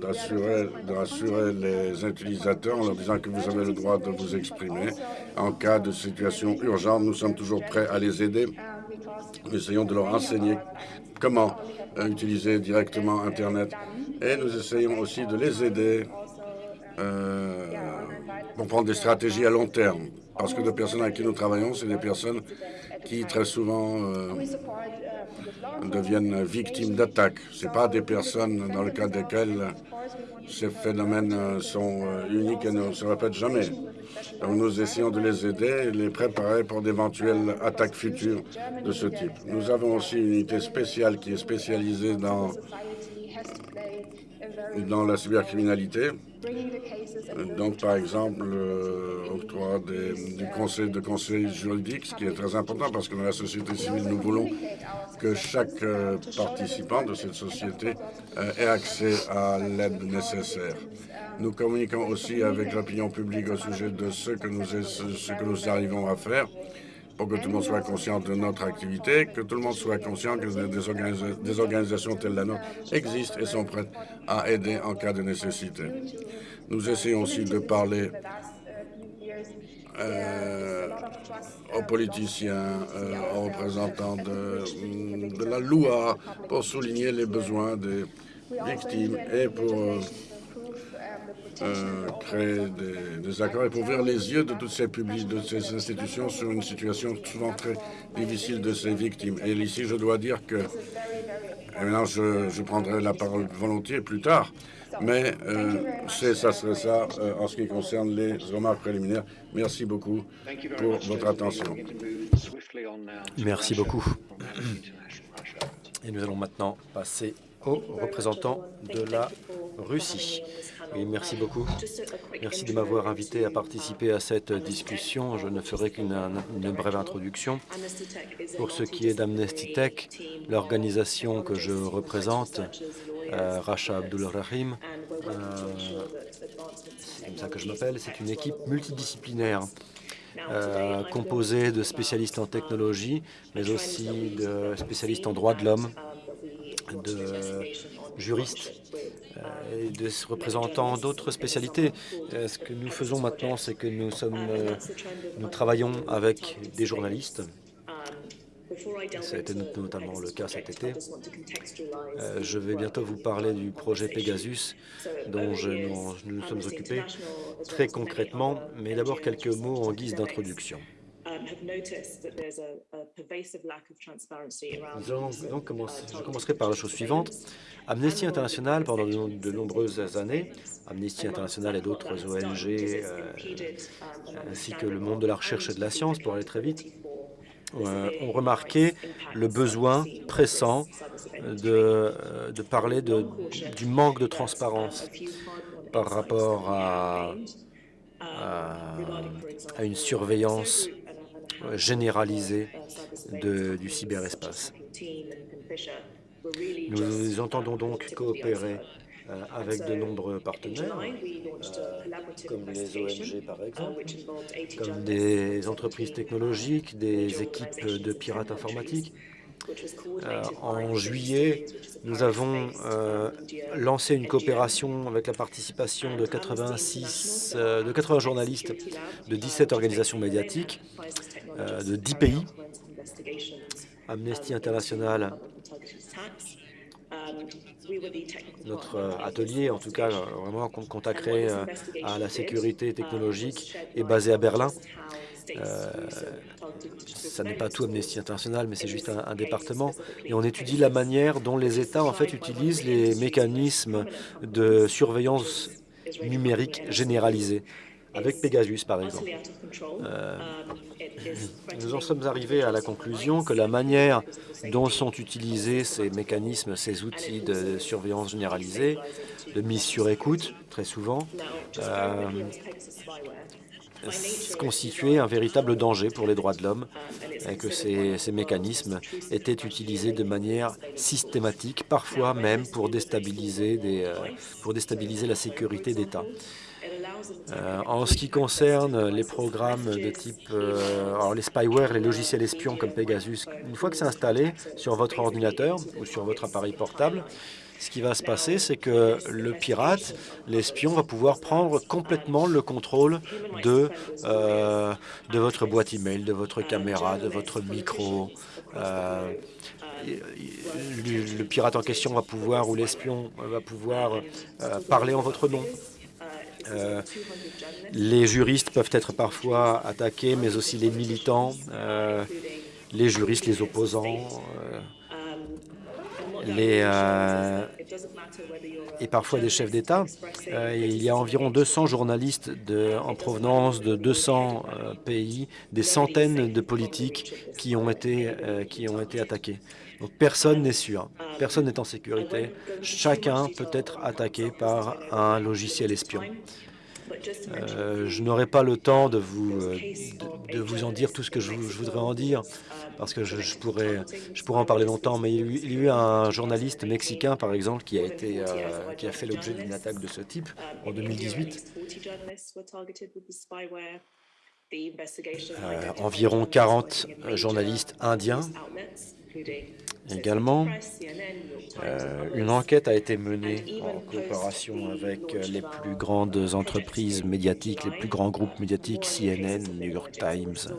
d'assurer les utilisateurs en leur disant que vous avez le droit de vous exprimer. En cas de situation urgente, nous sommes toujours prêts à les aider. Nous essayons de leur enseigner comment utiliser directement Internet et nous essayons aussi de les aider euh, pour prendre des stratégies à long terme. Parce que les personnes avec qui nous travaillons, c'est des personnes qui très souvent euh, deviennent victimes d'attaques. Ce pas des personnes dans le cas desquelles ces phénomènes euh, sont uniques et ne se répètent jamais. Donc nous essayons de les aider et les préparer pour d'éventuelles attaques futures de ce type. Nous avons aussi une unité spéciale qui est spécialisée dans dans la cybercriminalité. Donc, par exemple, l'octroi du conseil de conseil juridique, ce qui est très important parce que dans la société civile, nous voulons que chaque euh, participant de cette société euh, ait accès à l'aide nécessaire. Nous communiquons aussi avec l'opinion publique au sujet de ce que nous, ce que nous arrivons à faire pour que tout le monde soit conscient de notre activité, que tout le monde soit conscient que des, organisations telles la nôtre existent et sont prêtes à aider en cas de nécessité. Nous essayons aussi de parler euh, aux politiciens, euh, aux représentants de, de, la loi pour souligner les besoins des victimes et pour euh, euh, créer des, accords et pour ouvrir les yeux de toutes ces publics, de ces institutions sur une situation souvent très difficile de ces victimes. Et ici, je dois dire que, et maintenant, je, prendrai la parole volontiers plus tard, mais euh, ça serait ça euh, en ce qui concerne les remarques préliminaires. Merci beaucoup pour votre attention. Merci beaucoup. Et nous allons maintenant passer aux représentants de la Russie. Oui, merci beaucoup. Merci de m'avoir invité à participer à cette discussion. Je ne ferai qu'une brève introduction. Pour ce qui est d'Amnesty Tech, l'organisation que je représente, euh, Racha Abdulrahim, euh, c'est comme ça que je m'appelle, c'est une équipe multidisciplinaire euh, composée de spécialistes en technologie, mais aussi de spécialistes en droits de l'homme, de juristes euh, de représentants d'autres spécialités. Euh, ce que nous faisons maintenant, c'est que nous, sommes, euh, nous travaillons avec des journalistes. Ça a été notamment le cas cet été. je vais bientôt vous parler du projet Pegasus dont nous nous sommes occupés très concrètement, mais d'abord quelques mots en guise d'introduction. Donc commencer, je commencerai par la chose suivante. Amnesty International, pendant de, nombreuses années, Amnesty International et d'autres ONG, euh, ainsi que le monde de la recherche et de la science, pour aller très vite, euh, ont remarqué le besoin pressant de, euh, de parler de, du manque de transparence par rapport à, à, une surveillance généralisée du cyberespace. Nous entendons donc coopérer euh, avec de nombreux partenaires, euh, comme les ONG par exemple, comme des entreprises technologiques, des équipes de pirates informatiques. Euh, en juillet, nous avons lancé une coopération avec la participation de 86, de 80 journalistes de 17 organisations médiatiques de 10 pays. Amnesty International notre euh, atelier, en tout cas euh, vraiment consacré euh, à la sécurité technologique, est basé à Berlin. ça n'est pas tout Amnesty International, mais c'est juste un, département. Et on étudie la manière dont les États en fait utilisent les mécanismes de surveillance numérique généralisée avec Pegasus, par exemple. Euh, nous en sommes arrivés à la conclusion que la manière dont sont utilisés ces mécanismes, ces outils de surveillance généralisée, de mise sur écoute, très souvent, euh, constituait un véritable danger pour les droits de l'homme et que ces, mécanismes étaient utilisés de manière systématique, parfois même pour déstabiliser, des, euh, pour déstabiliser la sécurité d'État. Euh, en ce qui concerne les programmes de type, euh, alors les spyware, les logiciels espions comme Pegasus, une fois que c'est installé sur votre ordinateur ou sur votre appareil portable, ce qui va se passer, c'est que le pirate, l'espion, va pouvoir prendre complètement le contrôle de, euh, de votre boîte email, de votre caméra, de votre micro. le, pirate en question va pouvoir, ou l'espion va pouvoir parler en votre nom, euh, les juristes peuvent être parfois attaqués, mais aussi les militants, euh, les juristes, les opposants, euh, et parfois des chefs d'État. il y a environ 200 journalistes en provenance de 200 pays, des centaines de politiques qui ont été, qui ont été attaqués. Personne n'est sûr, personne n'est en sécurité. Chacun peut être attaqué par un logiciel espion. Euh, je n'aurai pas le temps de vous, euh, de, vous en dire tout ce que je, voudrais en dire, parce que je, pourrais, je pourrais en parler longtemps, mais il, y a eu un journaliste mexicain, par exemple, qui a, été, euh, qui a fait l'objet d'une attaque de ce type en 2018. environ 40 journalistes indiens Également, euh, une enquête a été menée en coopération avec euh, les plus grandes entreprises médiatiques, les plus grands groupes médiatiques, CNN, New York Times.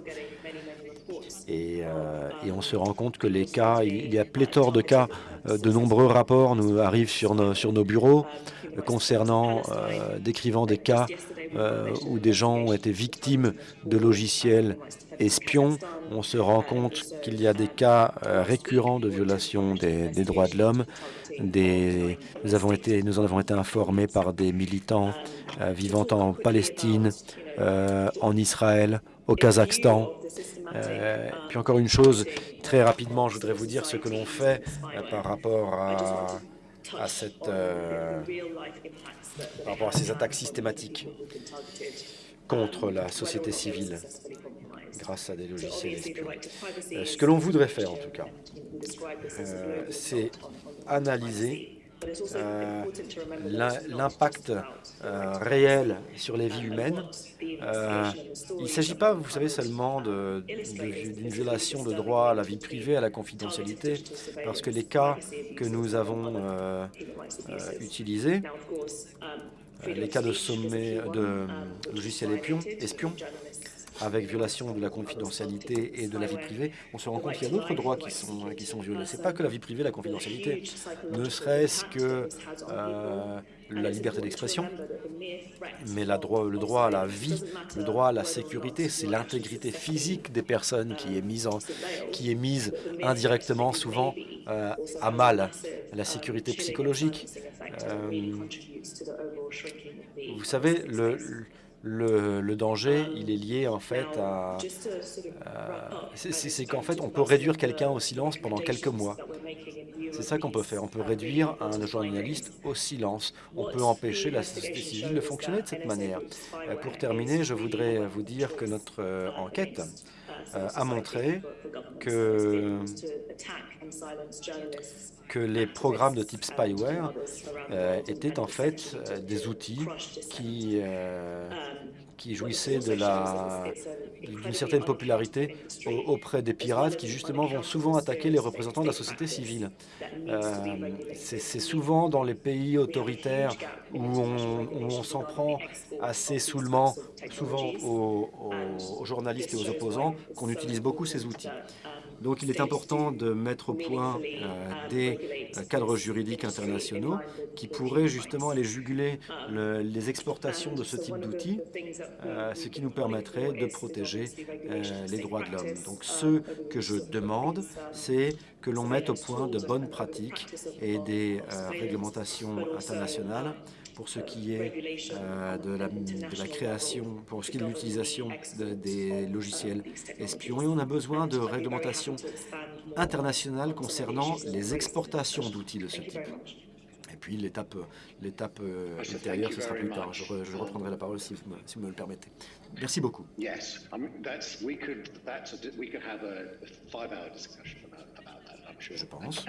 Et, euh, et on se rend compte que les cas, il y a pléthore de cas, de nombreux rapports nous arrivent sur nos bureaux concernant, décrivant des cas où des gens ont été victimes de logiciels espions, on se rend compte qu'il y a des cas euh, récurrents de violation des, droits de l'homme. Nous, nous en avons été informés par des militants euh, vivant en Palestine, euh, en Israël, au Kazakhstan. puis encore une chose, très rapidement, je voudrais vous dire ce que l'on fait par rapport à, cette, par rapport à ces attaques systématiques contre la société civile grâce à des logiciels. Euh, ce que l'on voudrait faire, en tout cas, euh, c'est analyser euh, l'impact réel sur les vies humaines. il ne s'agit pas, vous savez, seulement d'une violation de droit à la vie privée, à la confidentialité, parce que les cas que nous avons utilisés, les cas de sommet de logiciels espions, espions avec violation de la confidentialité et de la vie privée, on se rend compte qu'il y a d'autres droits qui sont, qui sont violés. Ce n'est pas que la vie privée, la confidentialité, ne serait-ce que euh, la liberté d'expression, mais le droit à la vie, le droit à la sécurité, c'est l'intégrité physique des personnes qui est mise, qui est mise indirectement, souvent euh, à mal, la sécurité psychologique. Euh, vous savez, le, danger, il est lié en fait à... c'est qu'en fait, on peut réduire quelqu'un au silence pendant quelques mois. C'est ça qu'on peut faire. On peut réduire un journaliste au silence. On peut empêcher la société civile de fonctionner de cette manière. Euh, pour terminer, je voudrais vous dire que notre euh, enquête euh, a montré que que les programmes de type spyware euh, étaient en fait euh, des outils qui, euh, jouissaient d'une certaine popularité auprès des pirates qui justement vont souvent attaquer les représentants de la société civile. C'est souvent dans les pays autoritaires où on, s'en prend assez saoulement, souvent aux journalistes et aux opposants, qu'on utilise beaucoup ces outils. Donc il est important de mettre au point euh, des euh, cadres juridiques internationaux qui pourraient justement aller juguler les exportations de ce type d'outils, euh, ce qui nous permettrait de protéger les droits de l'homme. Donc ce que je demande, c'est que l'on mette au point de bonnes pratiques et des réglementations internationales pour ce qui est euh, de, la, de, la, création, pour ce qui est de l'utilisation des logiciels espions. Et on a besoin de réglementations internationales concernant les exportations d'outils de ce type. Et puis l'étape l'étape euh, ce sera plus tard. Je, je reprendrai la parole si vous, me, si vous me le permettez. Merci beaucoup. Je pense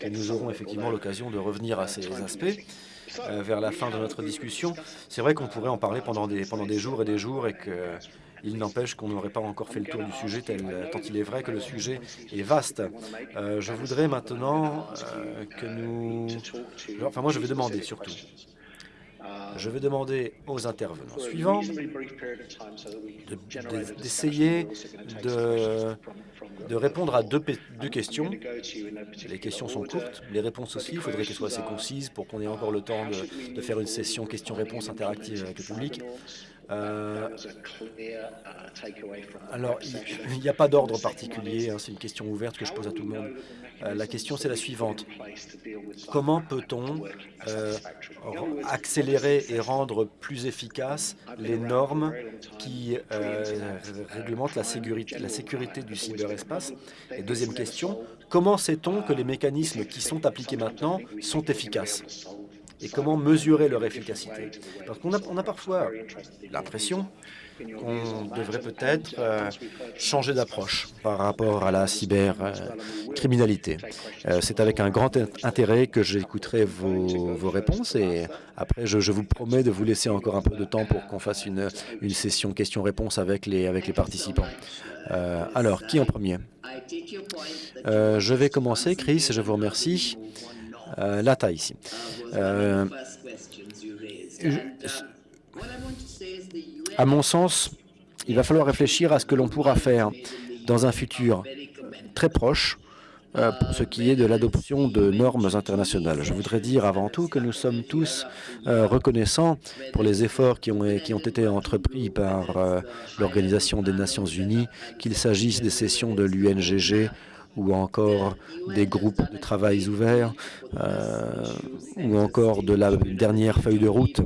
que nous aurons effectivement l'occasion de revenir à ces aspects. Euh, vers la fin de notre discussion. C'est vrai qu'on pourrait en parler pendant des, jours et des jours et qu'il n'empêche qu'on n'aurait pas encore fait le tour du sujet, tel, tant il est vrai que le sujet est vaste. Euh, je voudrais maintenant euh, que nous... Enfin, moi, je vais demander surtout je vais demander aux intervenants suivants d'essayer de, de, répondre à deux, deux, questions. Les questions sont courtes, les réponses aussi. Il faudrait qu'elles soient assez concises pour qu'on ait encore le temps de, de faire une session questions-réponses interactive avec le public. Euh, alors, il n'y a pas d'ordre particulier, hein, c'est une question ouverte que je pose à tout le monde. Euh, la question, c'est la suivante. Comment peut-on euh, accélérer et rendre plus efficaces les normes qui réglementent la sécurité, la sécurité du cyberespace. Et deuxième question, comment sait-on que les mécanismes qui sont appliqués maintenant sont efficaces? Et comment mesurer leur efficacité. Parce qu'on a, parfois l'impression qu'on devrait peut-être euh, changer d'approche par rapport à la cybercriminalité. Euh, C'est avec un grand intérêt que j'écouterai vos, vos, réponses et après, je, vous promets de vous laisser encore un peu de temps pour qu'on fasse une, une session questions-réponses avec les, avec les participants. Euh, alors, qui en premier? Je vais commencer, Chris, je vous remercie. Euh, la taille ici. Euh, à mon sens, il va falloir réfléchir à ce que l'on pourra faire dans un futur très proche euh, pour ce qui est de l'adoption de normes internationales. Je voudrais dire avant tout que nous sommes tous reconnaissants pour les efforts qui ont, qui ont été entrepris par l'Organisation des Nations Unies, qu'il s'agisse des sessions de l'UNGG ou encore des groupes de travail ouverts, euh, ou encore de la dernière feuille de route,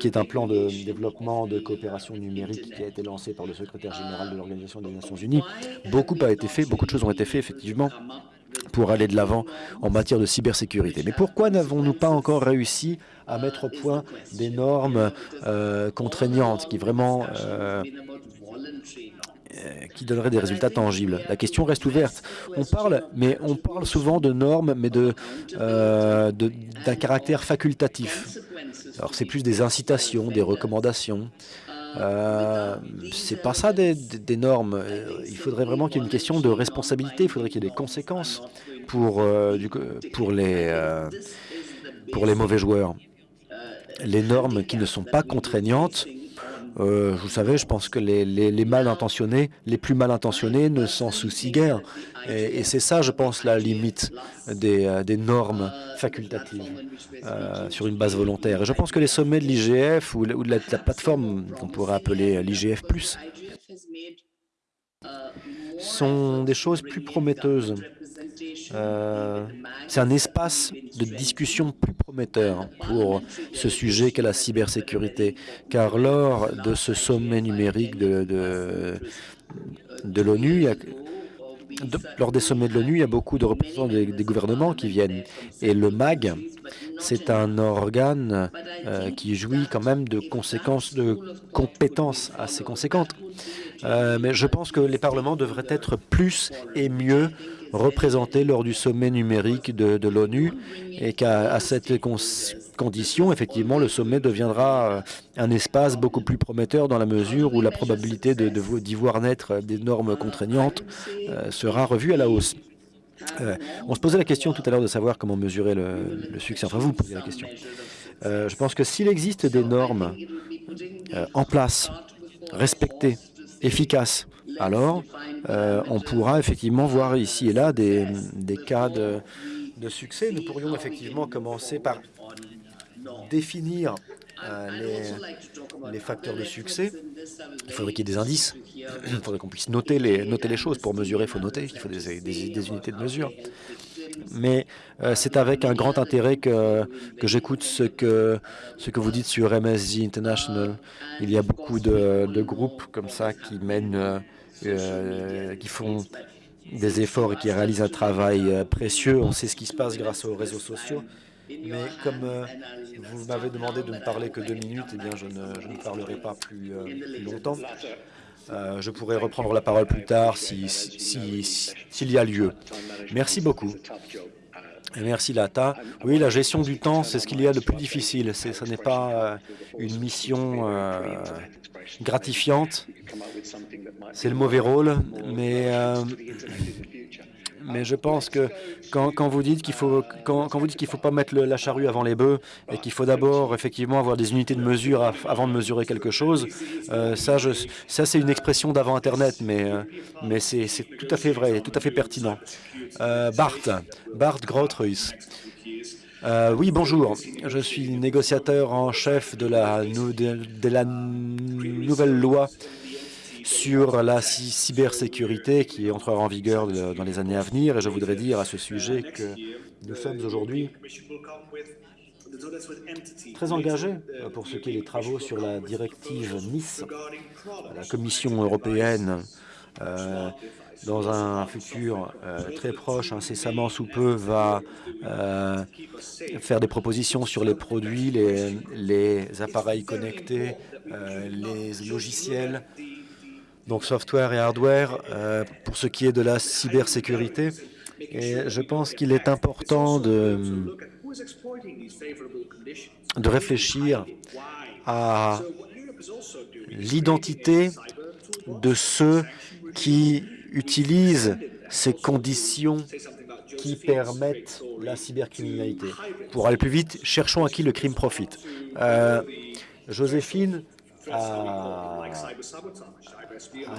qui est un plan de développement de coopération numérique qui a été lancé par le secrétaire général de l'Organisation des Nations Unies. Beaucoup a été fait, beaucoup de choses ont été faites, effectivement, pour aller de l'avant en matière de cybersécurité. Mais pourquoi n'avons-nous pas encore réussi à mettre au point des normes euh, contraignantes qui vraiment euh, euh, qui donnerait des résultats tangibles. La question reste ouverte. On parle, mais on parle souvent de normes, mais euh, d'un caractère facultatif. Alors c'est plus des incitations, des recommandations. Euh, c'est pas ça des, normes. Euh, il faudrait vraiment qu'il y ait une question de responsabilité. Il faudrait qu'il y ait des conséquences pour du, pour les pour les mauvais joueurs. Les normes qui ne sont pas contraignantes Euh, vous savez, je pense que les, les, mal intentionnés, les plus mal intentionnés ne s'en soucient guère. Et, c'est ça, je pense, la limite des, euh, des normes facultatives euh, sur une base volontaire. Et je pense que les sommets de l'IGF ou, de la, plateforme qu'on pourrait appeler l'IGF+, sont des choses plus prometteuses. Euh, c'est un espace de discussion plus prometteur pour ce sujet qu'est la cybersécurité, car lors de ce sommet numérique de, de, de l'ONU, lors des sommets de l'ONU, il y a beaucoup de représentants des, gouvernements qui viennent. Et le MAG, c'est un organe euh, qui jouit quand même de conséquences, de compétences assez conséquentes. Euh, mais je pense que les parlements devraient être plus et mieux représentés lors du sommet numérique de, l'ONU et qu'à cette condition, effectivement, le sommet deviendra euh, un espace beaucoup plus prometteur dans la mesure où la probabilité d'y voir naître des normes contraignantes euh, sera revue à la hausse. on se posait la question tout à l'heure de savoir comment mesurer le, succès. Enfin, vous posez la question. je pense que s'il existe des normes en place, respectées, efficace. Alors, euh, on pourra effectivement voir ici et là des, cas de, succès. Nous pourrions effectivement commencer par définir euh, les, facteurs de succès. Il faudrait qu'il y ait des indices. Il faudrait qu'on puisse noter les, noter les choses. Pour mesurer, il faut noter. Il faut des unités de mesure mais euh, c'est avec un grand intérêt que, j'écoute ce que, vous dites sur MSG International. Il y a beaucoup de, de groupes comme ça qui mènent, euh, euh, qui font des efforts et qui réalisent un travail précieux. On sait ce qui se passe grâce aux réseaux sociaux. Mais comme vous m'avez demandé de ne parler que deux minutes, eh bien, je ne, parlerai pas plus, longtemps. je pourrai reprendre la parole plus tard s'il si, si, y a lieu. Merci beaucoup. Merci Lata. Oui, la gestion du temps, c'est ce qu'il y a de plus difficile. Ce n'est pas euh, une mission euh, gratifiante. C'est le mauvais rôle, mais euh, mais je pense que quand, vous dites qu'il faut quand, vous dites qu'il faut pas mettre la charrue avant les bœufs et qu'il faut d'abord effectivement avoir des unités de mesure avant de mesurer quelque chose, euh, ça, ça c'est une expression d'avant Internet, mais euh, mais c'est tout à fait vrai, tout à fait pertinent. Bart, Bart Grotruis. oui, bonjour. Je suis négociateur en chef de la, nouvelle loi sur la cybersécurité qui entrera en vigueur dans les années à venir. Et je voudrais dire à ce sujet que nous sommes aujourd'hui très engagés euh, pour ce qui est des travaux sur la directive Nice. La Commission européenne, euh, dans un futur euh, très proche, incessamment sous peu, va faire des propositions sur les produits, les, appareils connectés, les logiciels, donc software et hardware, euh, pour ce qui est de la cybersécurité. Et je pense qu'il est important de, de réfléchir à l'identité de ceux qui utilisent ces conditions qui permettent la cybercriminalité. Pour aller plus vite, cherchons à qui le crime profite. Euh, Joséphine a,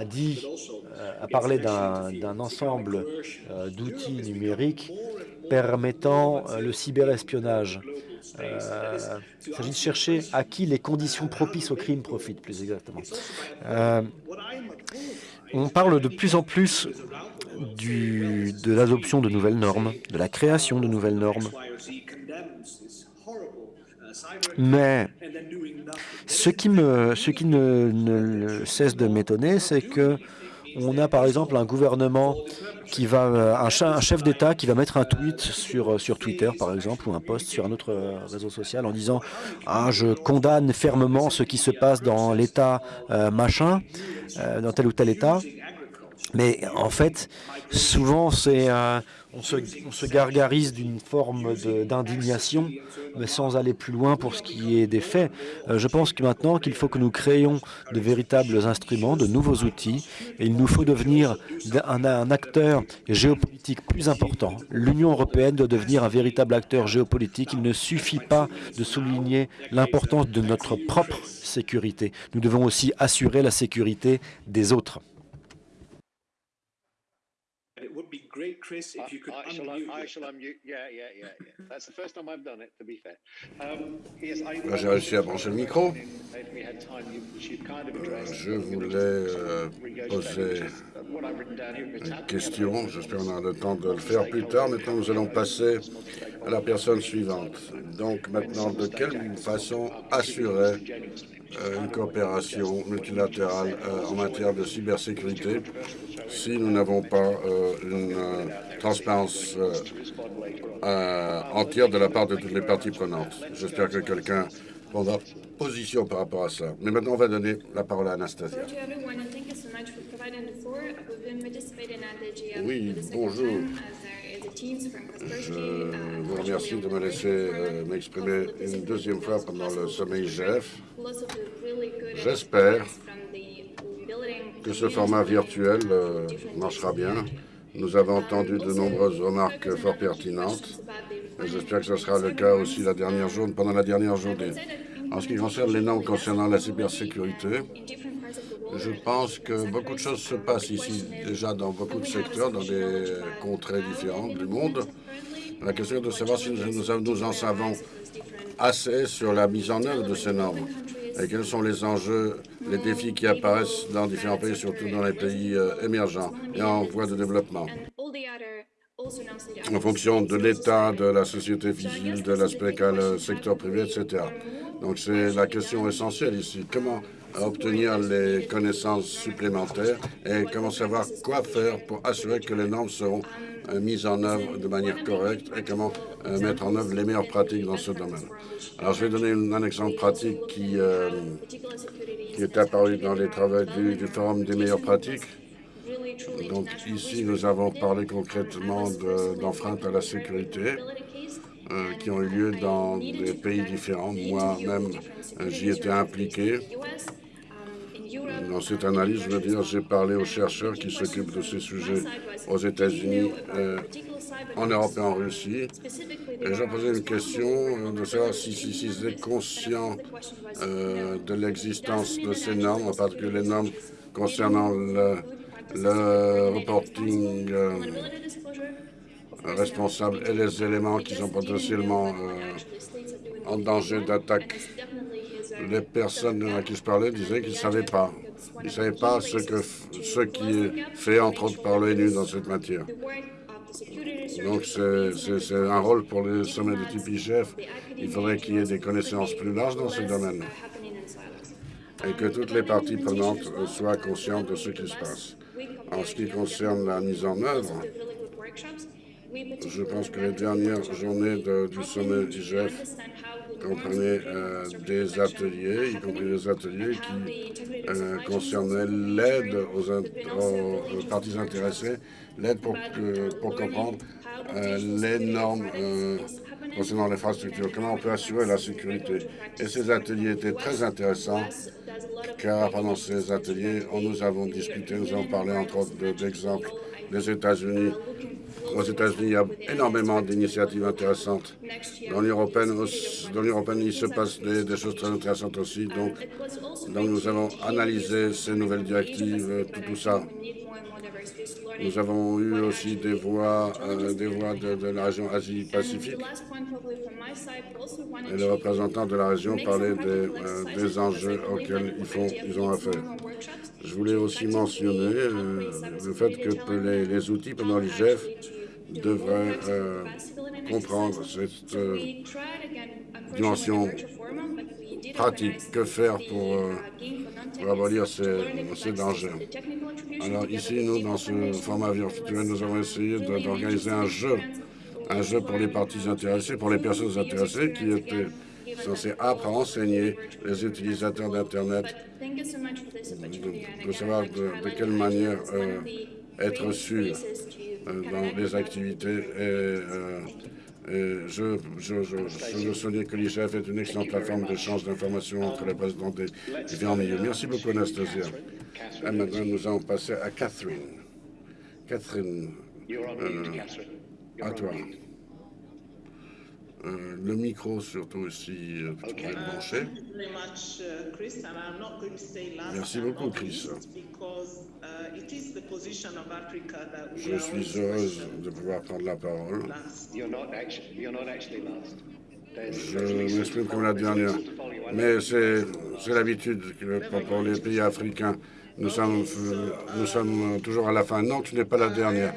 dit, euh, a parlé d'un ensemble euh, d'outils numériques permettant le cyberespionnage. il s'agit de chercher à qui les conditions propices au crime profitent, plus exactement. On parle de plus en plus de l'adoption de nouvelles normes, de la création de nouvelles normes. Mais ce qui, me, ce qui ne, cesse de m'étonner, c'est que on a par exemple un gouvernement qui va, euh, un, chef d'État qui va mettre un tweet sur, sur Twitter par exemple, ou un post sur un autre euh, réseau social en disant ah, je condamne fermement ce qui se passe dans l'État euh, machin, dans tel ou tel État », Mais en fait, souvent, c'est euh, on, se, gargarise d'une forme d'indignation, mais sans aller plus loin pour ce qui est des faits. Euh, je pense que maintenant qu'il faut que nous créions de véritables instruments, de nouveaux outils, et il nous faut devenir un acteur géopolitique plus important. L'Union européenne doit devenir un véritable acteur géopolitique. Il ne suffit pas de souligner l'importance de notre propre sécurité. Nous devons aussi assurer la sécurité des autres. Great, Chris, if you could I, I shall, unmute. I shall unmute. Yeah, yeah, yeah, yeah. That's the first time I've done it, to be fair. Um, yes, I, Là, j'ai réussi à brancher le micro. Je voulais euh, poser une question. J'espère qu'on aura le temps de le faire plus tard. Maintenant, nous allons passer à la personne suivante. Donc, maintenant, de quelle façon assurer une coopération multilatérale euh, en matière de cybersécurité si nous n'avons pas euh, une euh, transparence euh, euh, entière de la part de toutes les parties prenantes. J'espère que quelqu'un prendra position par rapport à ça. Mais maintenant, on va donner la parole à Anastasia. Oui, bonjour. Je vous remercie de me laisser euh, m'exprimer une deuxième fois pendant le sommet IGF. J'espère que ce format virtuel euh, marchera bien. Nous avons entendu de nombreuses remarques fort pertinentes. J'espère que ce sera le cas aussi la dernière journée, pendant la dernière journée. En ce qui concerne les normes concernant la cybersécurité, je pense que beaucoup de choses se passent ici déjà dans beaucoup de secteurs, dans des contrées différentes du monde. La question est de savoir si nous, nous en savons assez sur la mise en œuvre de ces normes et quels sont les enjeux, les défis qui apparaissent dans différents pays, surtout dans les pays euh, émergents et en voie de développement. En fonction de l'état de la société civile, de l'aspect qu'a le secteur privé, etc. Donc c'est la question essentielle ici. Comment obtenir les connaissances supplémentaires et comment savoir quoi faire pour assurer que les normes seront euh, mises en œuvre de manière correcte et comment euh, mettre en œuvre les meilleures pratiques dans ce domaine. Alors, je vais donner un exemple pratique qui, euh, qui est apparu dans les travaux du, Forum des meilleures pratiques. Donc, ici, nous avons parlé concrètement d'enfreintes à la sécurité qui ont eu lieu dans des pays différents. Moi-même, j'y étais impliqué. Dans cette analyse, je veux dire, j'ai parlé aux chercheurs qui s'occupent de ces sujets aux États-Unis, euh, en Europe et en Russie. Et j'ai posé une question euh, de savoir si, ils étaient conscients euh, de l'existence de ces normes, en particulier les normes concernant le, reporting responsable et les éléments qui sont potentiellement en danger d'attaque les personnes à qui je parlais disaient qu'ils ne savaient pas. Ils ne savaient pas ce, que, ce qui est fait, entre autres, par l'ONU dans cette matière. Donc, c'est un rôle pour les sommets de type IGF. Il faudrait qu'il y ait des connaissances plus larges dans ce domaine et que toutes les parties prenantes soient conscientes de ce qui se passe. En ce qui concerne la mise en œuvre, je pense que les dernières journées du sommet d'IGF comprenaient euh, des ateliers, y compris des ateliers qui euh, concernaient l'aide aux, parties intéressées, l'aide pour, comprendre euh, les normes euh, concernant l'infrastructure, comment on peut assurer la sécurité. Et ces ateliers étaient très intéressants, car pendant ces ateliers, nous avons discuté, nous avons parlé entre autres d'exemples des États-Unis aux États-Unis, il y a énormément d'initiatives intéressantes. Dans l'Union européenne, européenne, il se passe des, choses très intéressantes aussi. Donc, donc, nous avons analysé ces nouvelles directives, tout, tout ça. Nous avons eu aussi des voix, euh, des voix de, la région Asie-Pacifique. Et les représentants de la région parlaient des, euh, des enjeux auxquels ils, font, ils ont affaire. Je voulais aussi mentionner euh, le fait que les, les outils pendant l'IGF devraient euh, comprendre cette euh, dimension pratique. Que faire pour, euh, pour abolir ces, ces, dangers? Alors ici, nous, dans ce format virtuel, nous avons essayé d'organiser un jeu, un jeu pour les parties intéressées, pour les personnes intéressées qui étaient censé apprendre enseigner les utilisateurs d'Internet. De, savoir de, quelle manière être sûr dans les activités. Et, et je, je, je, je veux souligner que l'IGF est une excellente plateforme d'échange d'informations entre les présidents des différents milieux. Merci beaucoup, Anastasia. Et maintenant, nous allons passer à Catherine. Catherine, euh, à toi. Euh, le micro surtout aussi euh, okay. est branché. Merci beaucoup, Chris. Je suis heureuse de pouvoir prendre la parole. Je m'exprime comme la dernière, mais c'est l'habitude pour les pays africains. Nous sommes, nous sommes toujours à la fin. Non, tu n'es pas la dernière.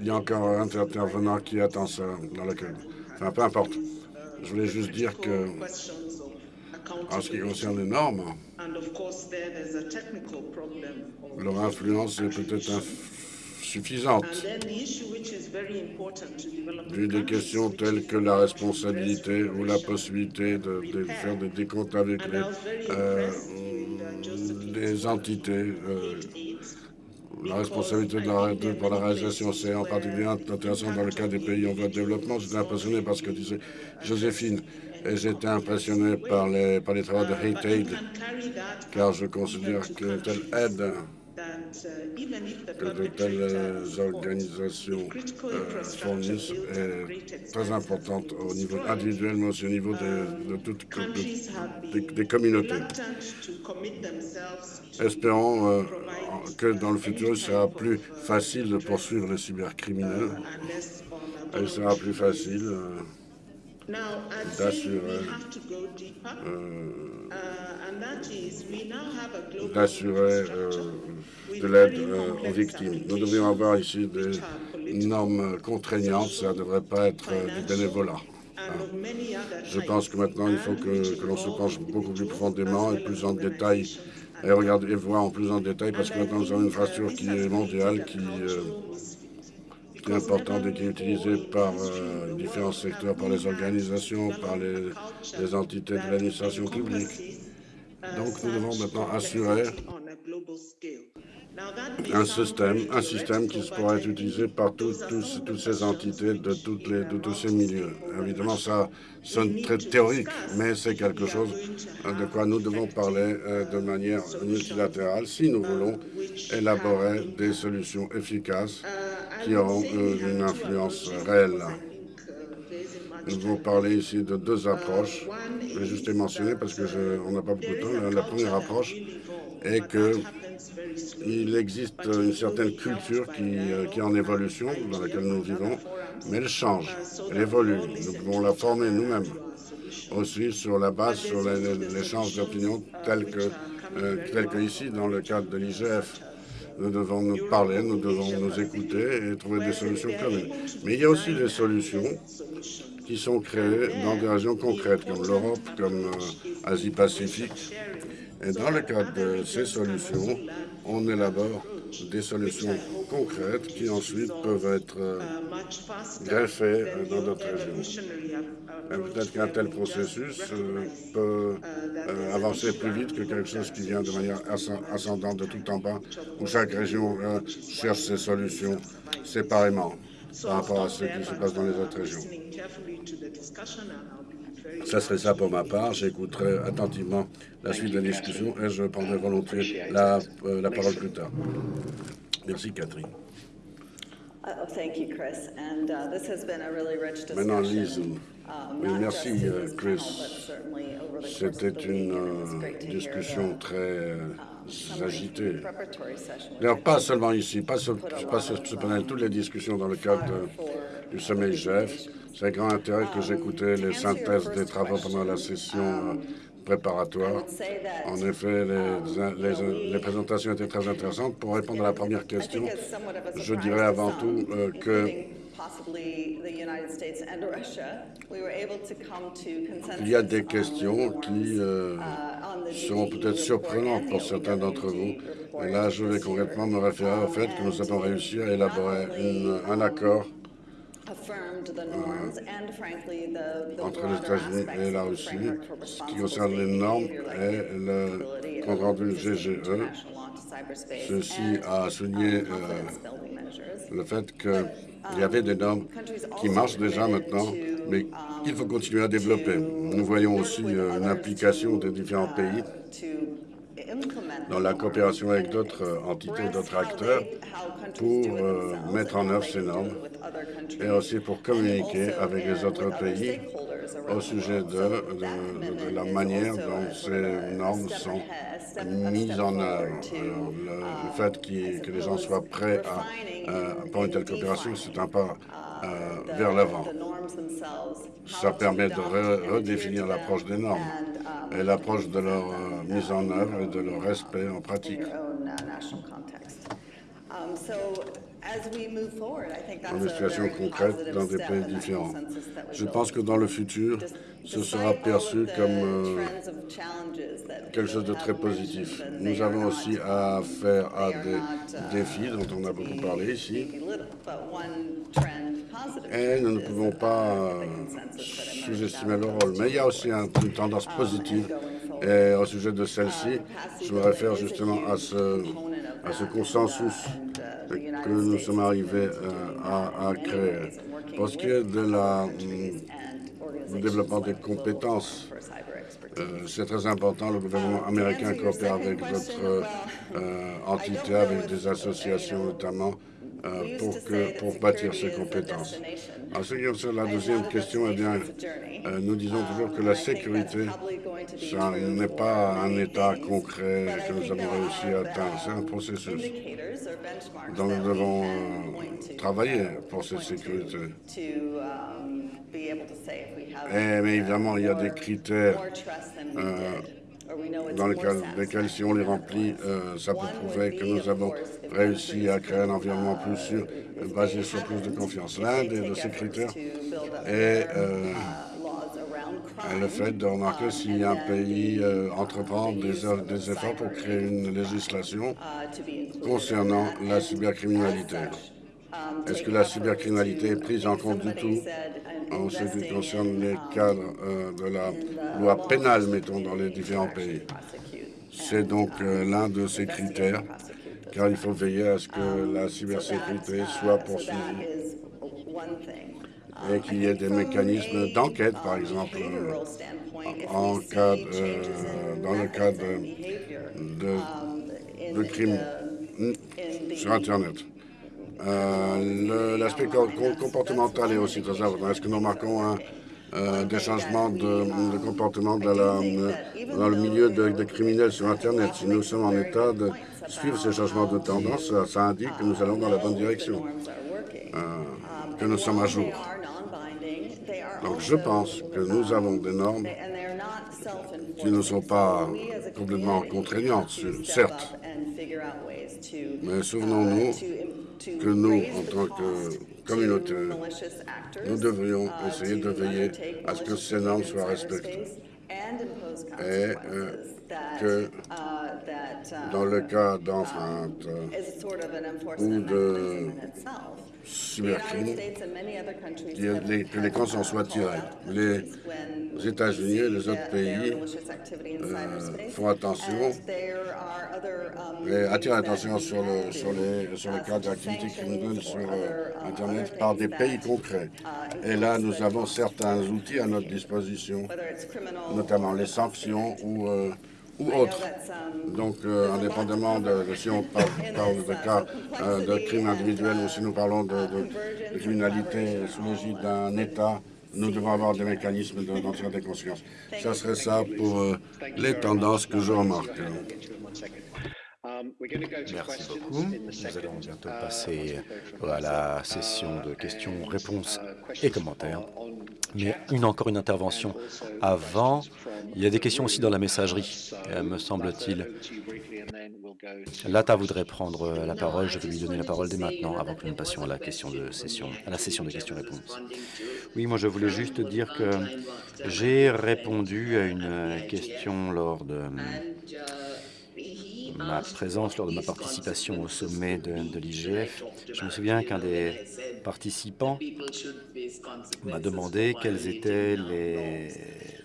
Il y a encore un intervenant qui attend ça dans la queue. Enfin, peu importe. Je voulais juste dire que, en ce qui concerne les normes, leur influence est peut-être suffisante. Vu des questions telles que la responsabilité ou la possibilité de, de faire des décomptes avec les, euh, les entités, euh, la responsabilité de la, de, pour la réalisation, c'est en particulier intéressant dans le cas des pays en voie de développement. J'étais impressionné par ce que disait Joséphine et j'étais impressionné par les, par les travaux de Hate Aid, car je considère que telle aide de telles organisations euh, fournissent est très importante au niveau individuel, mais aussi au niveau de, de toutes de, des communautés. Espérons euh, que dans le futur, il sera plus facile de poursuivre les cybercriminels il sera plus facile euh, d'assurer d'assurer euh, de l'aide euh, aux victimes. Nous devrions avoir ici des normes contraignantes, ça ne devrait pas être euh, du bénévolat. Je pense que maintenant, il faut que, que l'on se penche beaucoup plus profondément et plus en détail et regarder et voir en plus en détail parce que maintenant nous avons une infrastructure qui est mondiale, qui, importante et qui est utilisée par euh, différents secteurs, par les organisations, par les, entités de l'administration publique. Donc nous devons maintenant assurer un système, un système qui pourra être utilisé par toutes ces entités de, de tous ces milieux. Évidemment, ça sonne très théorique, mais c'est quelque chose de quoi nous devons parler euh, de manière multilatérale si nous voulons élaborer des solutions efficaces qui auront une influence réelle. Nous devons parler ici de deux approches. Je vais juste les mentionner parce qu'on n'a pas beaucoup de temps. La première approche est que il existe une certaine culture qui, euh, qui, est en évolution, dans laquelle nous vivons, mais elle change, elle évolue. Nous pouvons la former nous-mêmes, aussi sur la base, sur l'échange d'opinions tel euh, tel que ici, dans le cadre de l'IGF. Nous devons nous parler, nous devons nous écouter et trouver des solutions communes. Mais il y a aussi des solutions qui sont créées dans des régions concrètes, comme l'Europe, comme euh, Asie-Pacifique. Et dans le cadre de ces solutions, on élabore des solutions concrètes qui ensuite peuvent être euh, greffées dans d'autres régions. Peut-être qu'un tel processus euh, peut euh, avancer plus vite que quelque chose qui vient de manière ascendante de tout en bas, où chaque région cherche ses solutions séparément par rapport à ce qui se passe dans les autres régions. Ça serait ça pour ma part. J'écouterai attentivement la suite de la discussion et je prendrai volontiers la, euh, la parole plus tard. Merci, Catherine. Maintenant, Lise. Oui, merci, euh, Chris. C'était une euh, discussion très euh, um, agitée. D'ailleurs, pas seulement ici, pas ce, pas ce, panel, toutes les discussions dans le cadre du sommet IGF. C'est grand intérêt que j'écoutais les synthèses des travaux pendant la session euh, préparatoire. En effet, les, les, présentations étaient très intéressantes. Pour répondre à la première question, je dirais avant tout euh, que il y a des questions qui euh, seront peut-être surprenantes pour certains d'entre vous. Et là, je vais concrètement me référer au fait que nous avons réussi à élaborer un accord entre les États-Unis et la Russie, ce qui concerne les normes et le compte rendu GGE. Ceci a souligné euh, le fait qu'il y avait des normes qui marchent déjà maintenant, mais qu'il faut continuer à développer. Nous voyons aussi euh, une implication des différents pays dans la coopération avec d'autres entités, d'autres acteurs, pour euh, mettre en œuvre ces normes et aussi pour communiquer avec les autres pays au sujet de, la manière dont ces normes sont mises en œuvre. le, fait que les gens soient prêts à, euh, pour une telle coopération, c'est un pas euh, vers l'avant. Ça permet de redéfinir l'approche des normes et l'approche de leur mise en œuvre et de leur respect en pratique dans des situations concrètes dans des pays différents. Je pense que dans le futur, ce sera perçu comme euh, quelque chose de très positif. Nous avons aussi à faire à des défis dont on a beaucoup parlé ici. Et nous ne pouvons pas euh, sous-estimer le rôle. Mais il y a aussi une tendance positive. Et au sujet de celle-ci, je me réfère justement à ce, à ce consensus que nous sommes arrivés euh, à, créer. Pour ce qui est de la, mm, du développement des compétences, euh, c'est très important. Le gouvernement américain coopère avec d'autres euh, entités, avec des associations notamment, euh, pour, que, pour bâtir ces compétences. En ce qui concerne la deuxième question, eh bien, euh, nous disons toujours que la sécurité, ça n'est pas un état concret que nous avons réussi à atteindre, c'est un processus dont nous devons euh, travailler pour cette sécurité. Et, mais évidemment, il y a des critères dans lesquels, si on les remplit, euh, ça peut prouver que nous avons réussi à créer un environnement plus sûr, basé sur plus de confiance. L'un de ces critères est euh, le fait de remarquer si un pays euh, entreprend des, des efforts pour créer une législation concernant la cybercriminalité. Est-ce que la cybercriminalité est prise en compte du tout en ce qui concerne les cadres euh, de la loi pénale, mettons, dans les différents pays? C'est donc euh, l'un de ces critères, car il faut veiller à ce que la cybersécurité soit poursuivie et qu'il y ait des mécanismes d'enquête, par exemple, en cas dans le cas de, de crimes sur Internet. Euh, l'aspect comportemental est aussi très important. Est-ce que nous remarquons euh, des changements de, comportement dans, le milieu des criminels sur Internet? Si nous sommes en état de suivre ces changements de tendance, ça, indique que nous allons dans la bonne direction, euh, que nous sommes à jour. Donc je pense que nous avons des normes qui ne sont pas complètement contraignantes, certes, mais souvenons-nous que nous, en tant que communauté, nous devrions essayer de veiller à ce que ces normes soient respectées et euh, que dans le cas d'enfreinte ou de cybercrime, que les conséquences soient tirées. Les États-Unis et les autres pays euh, font attention et attirent l'attention sur le, sur, les, sur le cas d'activités criminelles sur euh, Internet par des pays concrets. Et là, nous avons certains outils à notre disposition, notamment les sanctions ou euh, ou autres. Donc, euh, indépendamment de, si on parle, de cas euh, de crimes individuels ou si nous parlons de, criminalité sous l'égide d'un État, nous devons avoir des mécanismes d'en tirer des conséquences. Ça serait ça pour euh, les tendances que je remarque. Merci beaucoup. Nous allons bientôt passer à la session de questions, réponses et commentaires. Mais une encore une intervention avant. Il y a des questions aussi dans la messagerie, euh, me semble-t-il. Lata voudrait prendre la parole. Je vais lui donner la parole dès maintenant, avant que nous passions à la, question de session, à la session de questions-réponses. Oui, moi je voulais juste dire que j'ai répondu à une question lors de ma présence, lors de ma participation au sommet de, l'IGF, je me souviens qu'un des participants m'a demandé quelles étaient les,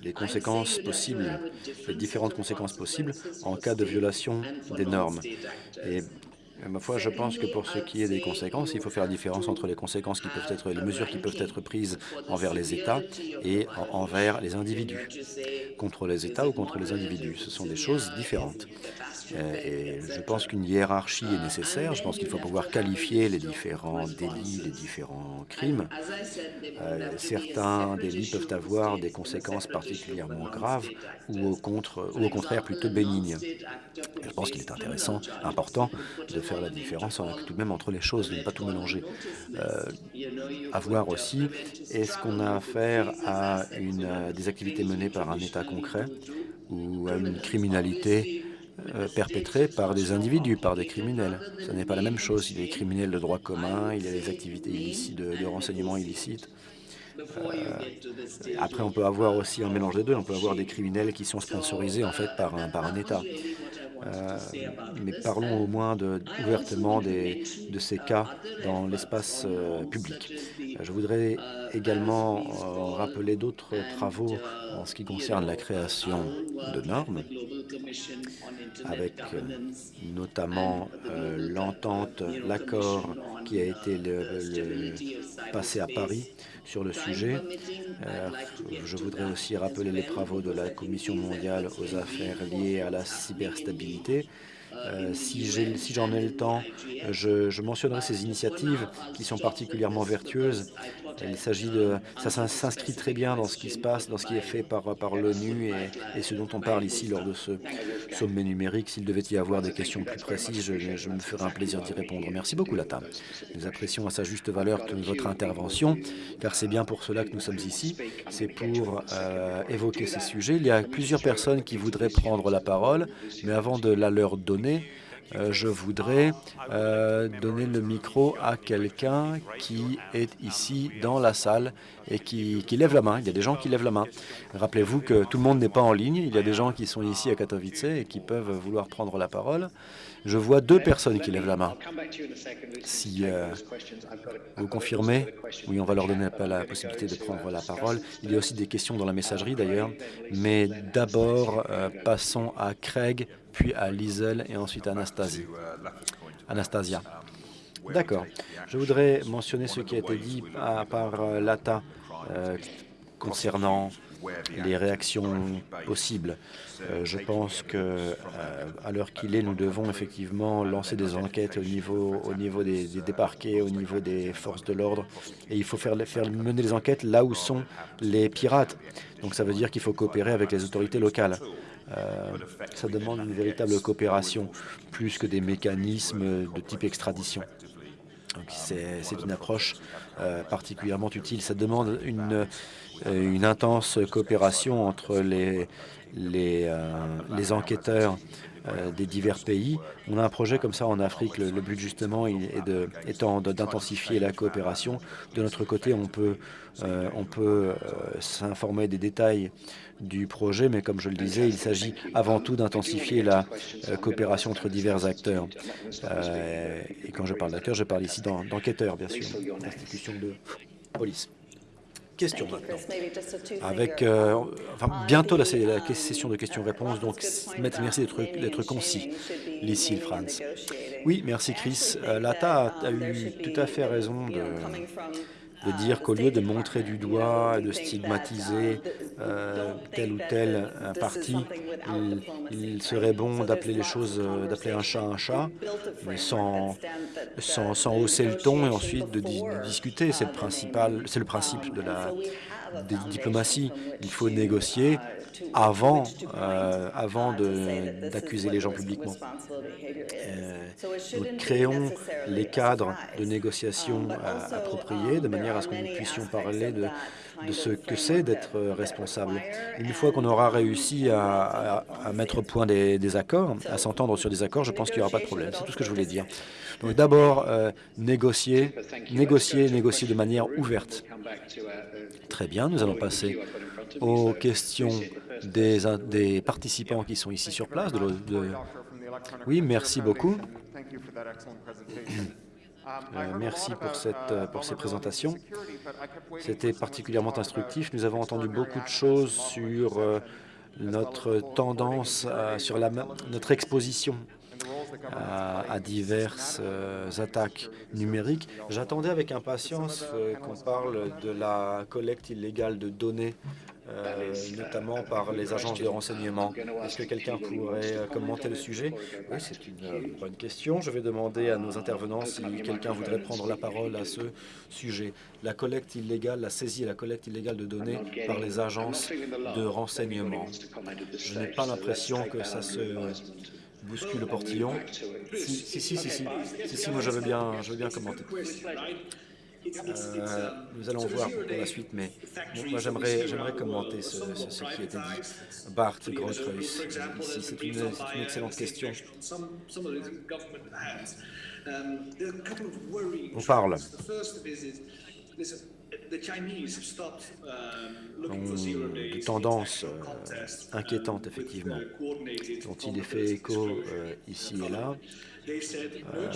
les conséquences possibles, les différentes conséquences possibles en cas de violation des normes. Et ma foi, je pense que pour ce qui est des conséquences, il faut faire la différence entre les conséquences qui peuvent être, les mesures qui peuvent être prises envers les États et envers les individus. Contre les États ou contre les individus, ce sont des choses différentes. Euh, et je pense qu'une hiérarchie est nécessaire. Je pense qu'il faut pouvoir qualifier les différents délits, les différents crimes. Euh, certains délits peuvent avoir des conséquences particulièrement graves ou au, contraire plutôt bénignes. je pense qu'il est intéressant, important, de faire la différence tout de même entre les choses, de ne pas tout mélanger. Euh, voir aussi, est-ce qu'on a affaire à une, des activités menées par un État concret ou à une criminalité perpétrés par des individus, par des criminels. Ce n'est pas la même chose. Il y a des criminels de droit commun, il y a des activités illicites, de, renseignement illicites. Euh, après, on peut avoir aussi un mélange des deux. On peut avoir des criminels qui sont sponsorisés en fait par un, par un État. Euh, mais parlons au moins ouvertement des, de ces cas dans l'espace euh, public. Je voudrais également euh, rappeler d'autres travaux en ce qui concerne la création de normes, avec notamment l'entente, l'accord qui a été passé à Paris sur le sujet. Euh, je voudrais aussi rappeler les travaux de la Commission mondiale aux affaires liées à la cyberstabilité. Euh, si j'en ai, le temps, je, mentionnerai ces initiatives qui sont particulièrement vertueuses. Il de, ça s'inscrit très bien dans ce qui se passe, dans ce qui est fait par, par l'ONU et, ce dont on parle ici lors de ce sommet numérique. S'il devait y avoir des questions plus précises, je, me ferai un plaisir d'y répondre. Merci beaucoup, Lata. Nous apprécions à sa juste valeur votre intervention, car c'est bien pour cela que nous sommes ici. C'est pour euh, évoquer ces sujets. Il y a plusieurs personnes qui voudraient prendre la parole, mais avant de la leur donner, euh, je voudrais euh, donner le micro à quelqu'un qui est ici dans la salle et qui, lève la main. Il y a des gens qui lèvent la main. Rappelez-vous que tout le monde n'est pas en ligne. Il y a des gens qui sont ici à Katowice et qui peuvent vouloir prendre la parole. Je vois deux personnes qui lèvent la main. Si euh, vous confirmez, oui, on va leur donner la possibilité de prendre la parole. Il y a aussi des questions dans la messagerie d'ailleurs. Mais d'abord, passons à Craig puis à Liesel et ensuite à. Anastasia. D'accord. Je voudrais mentionner ce qui a été dit par euh, l'ATA euh, concernant les réactions possibles. Euh, je pense que à l'heure qu'il est, nous devons effectivement lancer des enquêtes au niveau, au niveau des, des, au niveau des forces de l'ordre, et il faut faire, faire mener les enquêtes là où sont les pirates. Donc ça veut dire qu'il faut coopérer avec les autorités locales. Euh, ça demande une véritable coopération, plus que des mécanismes de type extradition. C'est une approche euh, particulièrement utile. Ça demande une, euh, intense coopération entre les, enquêteurs des divers pays. On a un projet comme ça en Afrique. Le, but justement est étant d'intensifier la coopération. De notre côté, on peut s'informer des détails du projet, mais comme je le disais, il s'agit avant tout d'intensifier la euh, coopération entre divers acteurs. Euh, et quand je parle d'acteurs, je parle ici d'enquêteurs, bien sûr, institutions de police. Question maintenant. Avec, euh, enfin, bientôt, la session de questions-réponses, donc merci d'être concis, Lucille Franz. Oui, merci Chris. L'ATA a eu tout à fait raison de de dire qu'au lieu de montrer du doigt, de stigmatiser euh, tel ou tel parti, il, serait bon d'appeler les choses, euh, d'appeler un chat un chat, mais sans, sans, hausser le ton et ensuite de, discuter. C'est le, principal, le principe de la diplomatie. Il faut négocier avant, avant d'accuser les gens publiquement. nous créons les cadres de négociation appropriés de manière à ce que nous puissions parler de, de ce que c'est d'être responsable. Une fois qu'on aura réussi à, mettre au point des, accords, à s'entendre sur des accords, je pense qu'il n'y aura pas de problème. C'est tout ce que je voulais dire. Donc d'abord, euh, négocier, négocier, négocier de manière ouverte. Très bien, nous allons passer aux questions des, participants qui sont ici sur place, de Oui, merci beaucoup. Euh, merci pour, cette, euh, pour ces présentations. C'était particulièrement instructif. Nous avons entendu beaucoup de choses sur euh, notre tendance, sur la, notre exposition à, diverses attaques numériques. J'attendais avec impatience qu'on parle de la collecte illégale de données euh, notamment par les agences de renseignement. Est-ce que quelqu'un pourrait euh, commenter le sujet Oui, c'est une bonne question. Je vais demander à nos intervenants si quelqu'un voudrait prendre la parole à ce sujet. La collecte illégale, la saisie et la collecte illégale de données par les agences de renseignement. Je n'ai pas l'impression que ça se bouscule le portillon. Si, si, si, si, si, si, moi je veux bien, je veux bien commenter. Euh, nous allons voir pour la suite, mais moi j'aimerais commenter ce, ce, qui a été dit. Bart ici, c'est une, une, excellente question. On parle de tendances euh, inquiétantes, effectivement, dont il est fait écho euh, ici et là. Euh,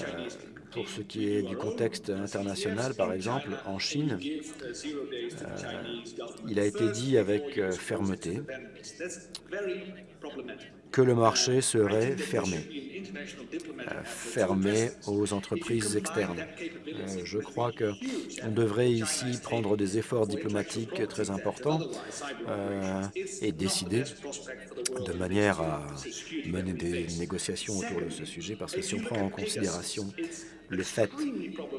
pour ce qui est du contexte international, par exemple, en Chine, euh, il a été dit avec euh, fermeté que le marché serait fermé, fermé aux entreprises externes. je crois qu'on devrait ici prendre des efforts diplomatiques très importants et décider de manière à mener des négociations autour de ce sujet, parce que si on prend en considération le fait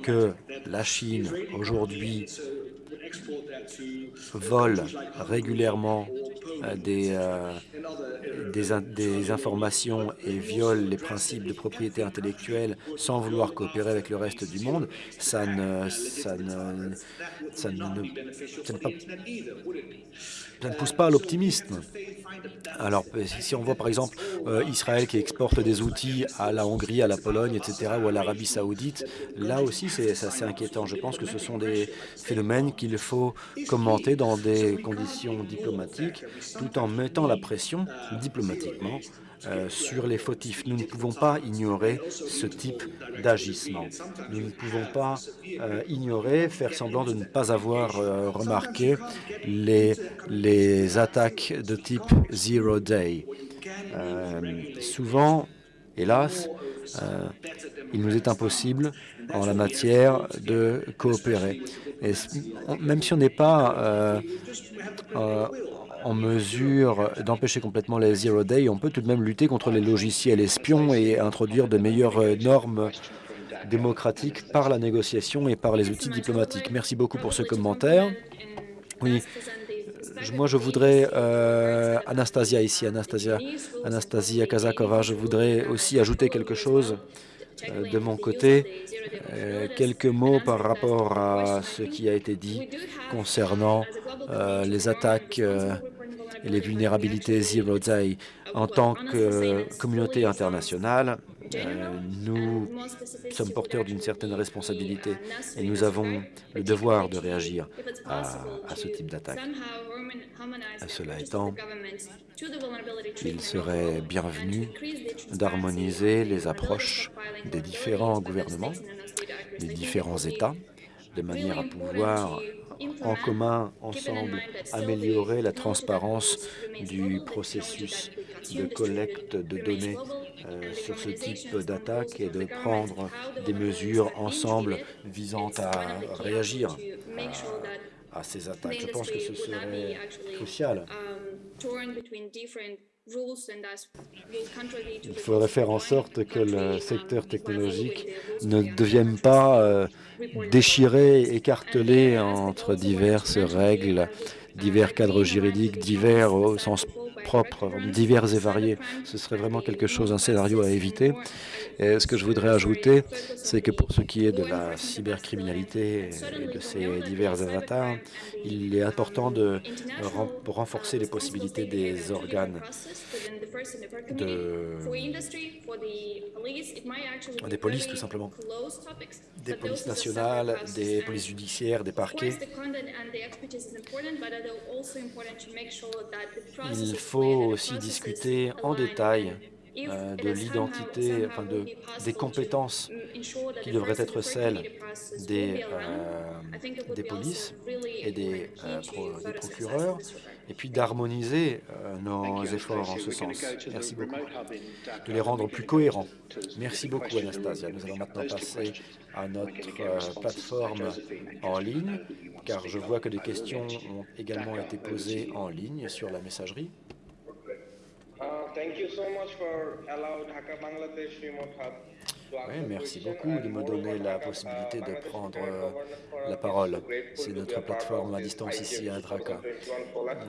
que la Chine, aujourd'hui, vole régulièrement euh, des, euh, informations et viole les principes de propriété intellectuelle sans vouloir coopérer avec le reste du monde, ça ne, ça ne, ça ne, ça ne, pousse pas à l'optimisme. Alors, si on voit par exemple euh, Israël qui exporte des outils à la Hongrie, à la Pologne, etc., ou à l'Arabie saoudite, là aussi c'est assez inquiétant. Je pense que ce sont des phénomènes qu'il faut commenter dans des conditions diplomatiques, tout en mettant la pression diplomatiquement euh, sur les fautifs. Nous ne pouvons pas ignorer ce type d'agissement. Nous ne pouvons pas euh, ignorer, faire semblant de ne pas avoir euh, remarqué les, les attaques de type Zero Day. souvent, hélas, il nous est impossible en la matière de coopérer. Même si on n'est pas en mesure d'empêcher complètement les Zero Day, on peut tout de même lutter contre les logiciels espions et introduire de meilleures normes démocratiques par la négociation et par les outils diplomatiques. Merci beaucoup pour ce commentaire. Oui, moi je voudrais, euh, Anastasia ici, Anastasia, Anastasia Kazakova, je voudrais aussi ajouter quelque chose de mon côté, quelques mots par rapport à ce qui a été dit concernant les attaques et les vulnérabilités Zero Day. En tant que communauté internationale, euh, nous sommes porteurs d'une certaine responsabilité et nous avons le devoir de réagir à, à ce type d'attaque. Cela étant, il serait bienvenu d'harmoniser les approches des différents gouvernements, des différents États, de manière à pouvoir en commun, ensemble, améliorer la transparence du processus de collecte de données euh, sur ce type d'attaque et de prendre des mesures ensemble visant à réagir à, ces attaques. Je pense que ce serait crucial. Il faudrait faire en sorte que le secteur technologique ne devienne pas euh, déchiré, écartelé entre diverses règles, divers cadres juridiques, divers au sens propres, divers et variés. Ce serait vraiment quelque chose, un scénario à éviter. Et ce que je voudrais ajouter, c'est que pour ce qui est de la cybercriminalité et de ces divers avatars, il est important de renforcer les possibilités des organes de, des polices, tout simplement, des polices nationales, des polices judiciaires, des parquets. Il faut aussi discuter en détail euh, de l'identité, enfin de, des compétences qui devraient être celles des, euh, des polices et des, euh, des procureurs, et puis d'harmoniser nos efforts en ce sens. Merci beaucoup. De les rendre plus cohérents. Merci beaucoup, Anastasia. Nous allons maintenant passer à notre plateforme en ligne, car je vois que des questions ont également été posées en ligne sur la messagerie. Oui, merci beaucoup de me donner la possibilité de prendre euh, la parole. C'est notre plateforme à distance ici à Draka.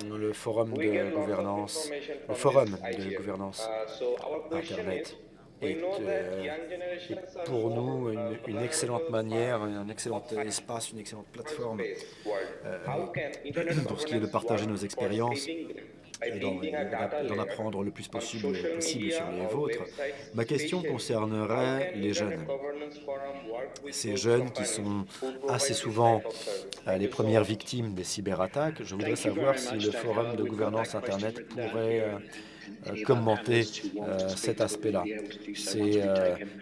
Le forum de gouvernance, le forum de gouvernance Internet est, euh, est pour nous une, une, excellente manière, un excellent espace, une excellente plateforme euh, pour ce qui est de partager nos expériences d'en apprendre le plus possible, possible sur les vôtres. Ma question concernerait les jeunes. Ces jeunes qui sont assez souvent euh, les premières victimes des cyberattaques. Je voudrais savoir si le Forum de gouvernance Internet pourrait euh, euh, commenter cet aspect-là, ces,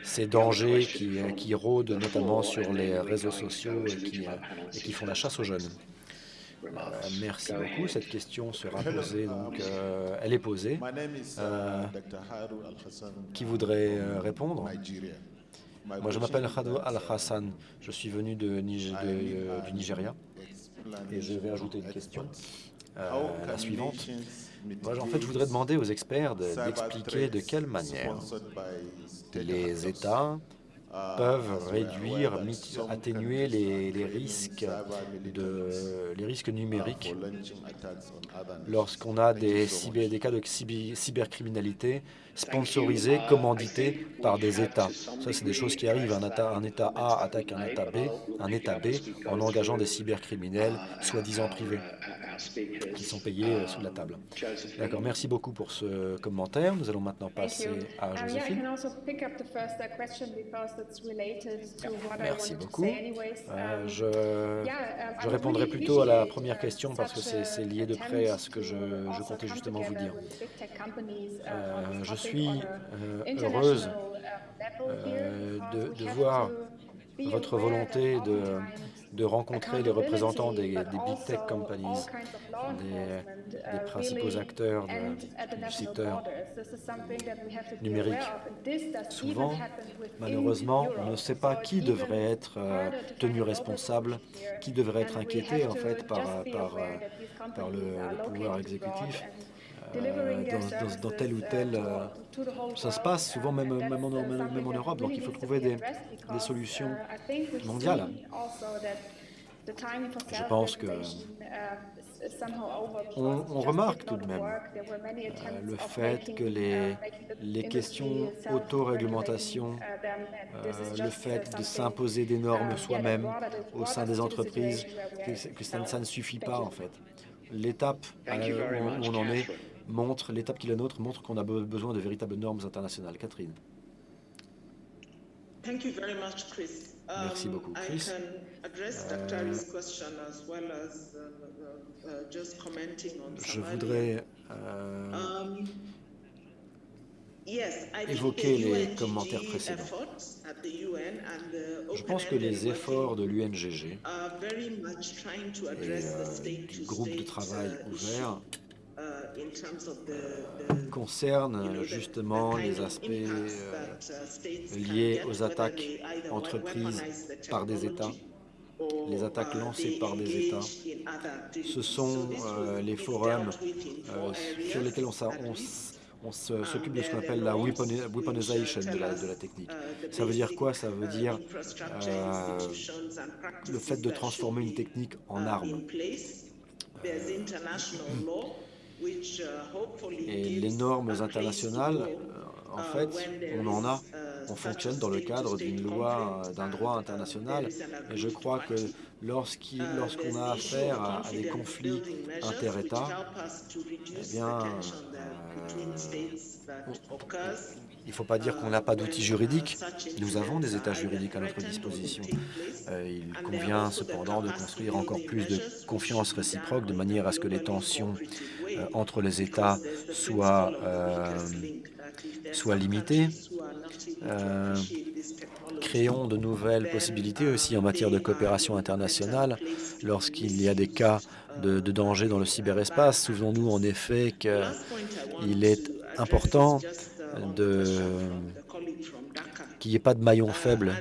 ces, dangers qui, qui, rôdent notamment sur les réseaux sociaux et qui, et qui font la chasse aux jeunes. Euh, merci beaucoup. Cette question sera posée, donc euh, elle est posée. Euh, qui voudrait répondre Moi, je m'appelle Khadou Al-Hassan. Je suis venu de, du Nigeria et je vais ajouter une question. la suivante. Moi, en fait, je voudrais demander aux experts d'expliquer de quelle manière les États peuvent réduire, atténuer les, les, risques, de, les risques numériques. Lorsqu'on a des, cyber, des cas de cybercriminalité sponsorisés, commandités par des États. Ça, c'est des choses qui arrivent. Un état, un état A attaque un État B, un État B en engageant des cybercriminels, soi-disant privés qui sont payés euh, sous la table. D'accord, merci beaucoup pour ce commentaire. Nous allons maintenant passer à Joséphine. Merci beaucoup. Euh, je, je répondrai plutôt à la première question parce que c'est lié de près à ce que je, je comptais justement vous dire. Euh, je suis heureuse de, de voir votre volonté de de rencontrer les représentants des, big tech companies, des, principaux acteurs du secteur numérique. Souvent, malheureusement, on ne sait pas qui devrait être euh, tenu responsable, qui devrait être inquiété en fait par, euh, par le pouvoir exécutif. Euh, dans, dans, tel ou tel... Euh, ça se passe souvent même, même, en, même en Europe, donc il faut trouver des, des solutions mondiales. Je pense que on, on, remarque tout de même euh, le fait que les, les questions auto-réglementation, euh, le fait de s'imposer des normes soi-même au sein des entreprises, que, ça, ça, ne suffit pas en fait. L'étape où on en est montre, l'étape qui est la nôtre, montre qu'on a besoin de véritables normes internationales. Catherine. Merci beaucoup, Chris. je voudrais euh, évoquer les commentaires précédents. Je pense que les efforts de l'UNGG et euh, du groupe de travail uh, ouvert concerne justement les aspects euh, liés aux attaques entreprises par des États, les attaques lancées par des États. Ce sont euh, les forums euh, sur lesquels on, on s'occupe de ce qu'on appelle la weaponization de la, de la, technique. Ça veut dire quoi? Ça veut dire le fait de transformer une technique en arme. Et les normes internationales, euh, en fait, on en a. On fonctionne dans le cadre d'une loi, d'un droit international. Et je crois que lorsqu'on a affaire à, des conflits inter-États, eh bien, euh, il ne faut pas dire qu'on n'a pas d'outils juridiques. Nous avons des états juridiques à notre disposition. Euh, il convient cependant de construire encore plus de confiance réciproque de manière à ce que les tensions euh, entre les États soient, euh, soit limitée. Euh, créons de nouvelles possibilités aussi en matière de coopération internationale lorsqu'il y a des cas de danger dans le cyberespace. Souvenons-nous en effet qu'il est important de qu'il n'y ait pas de maillon faible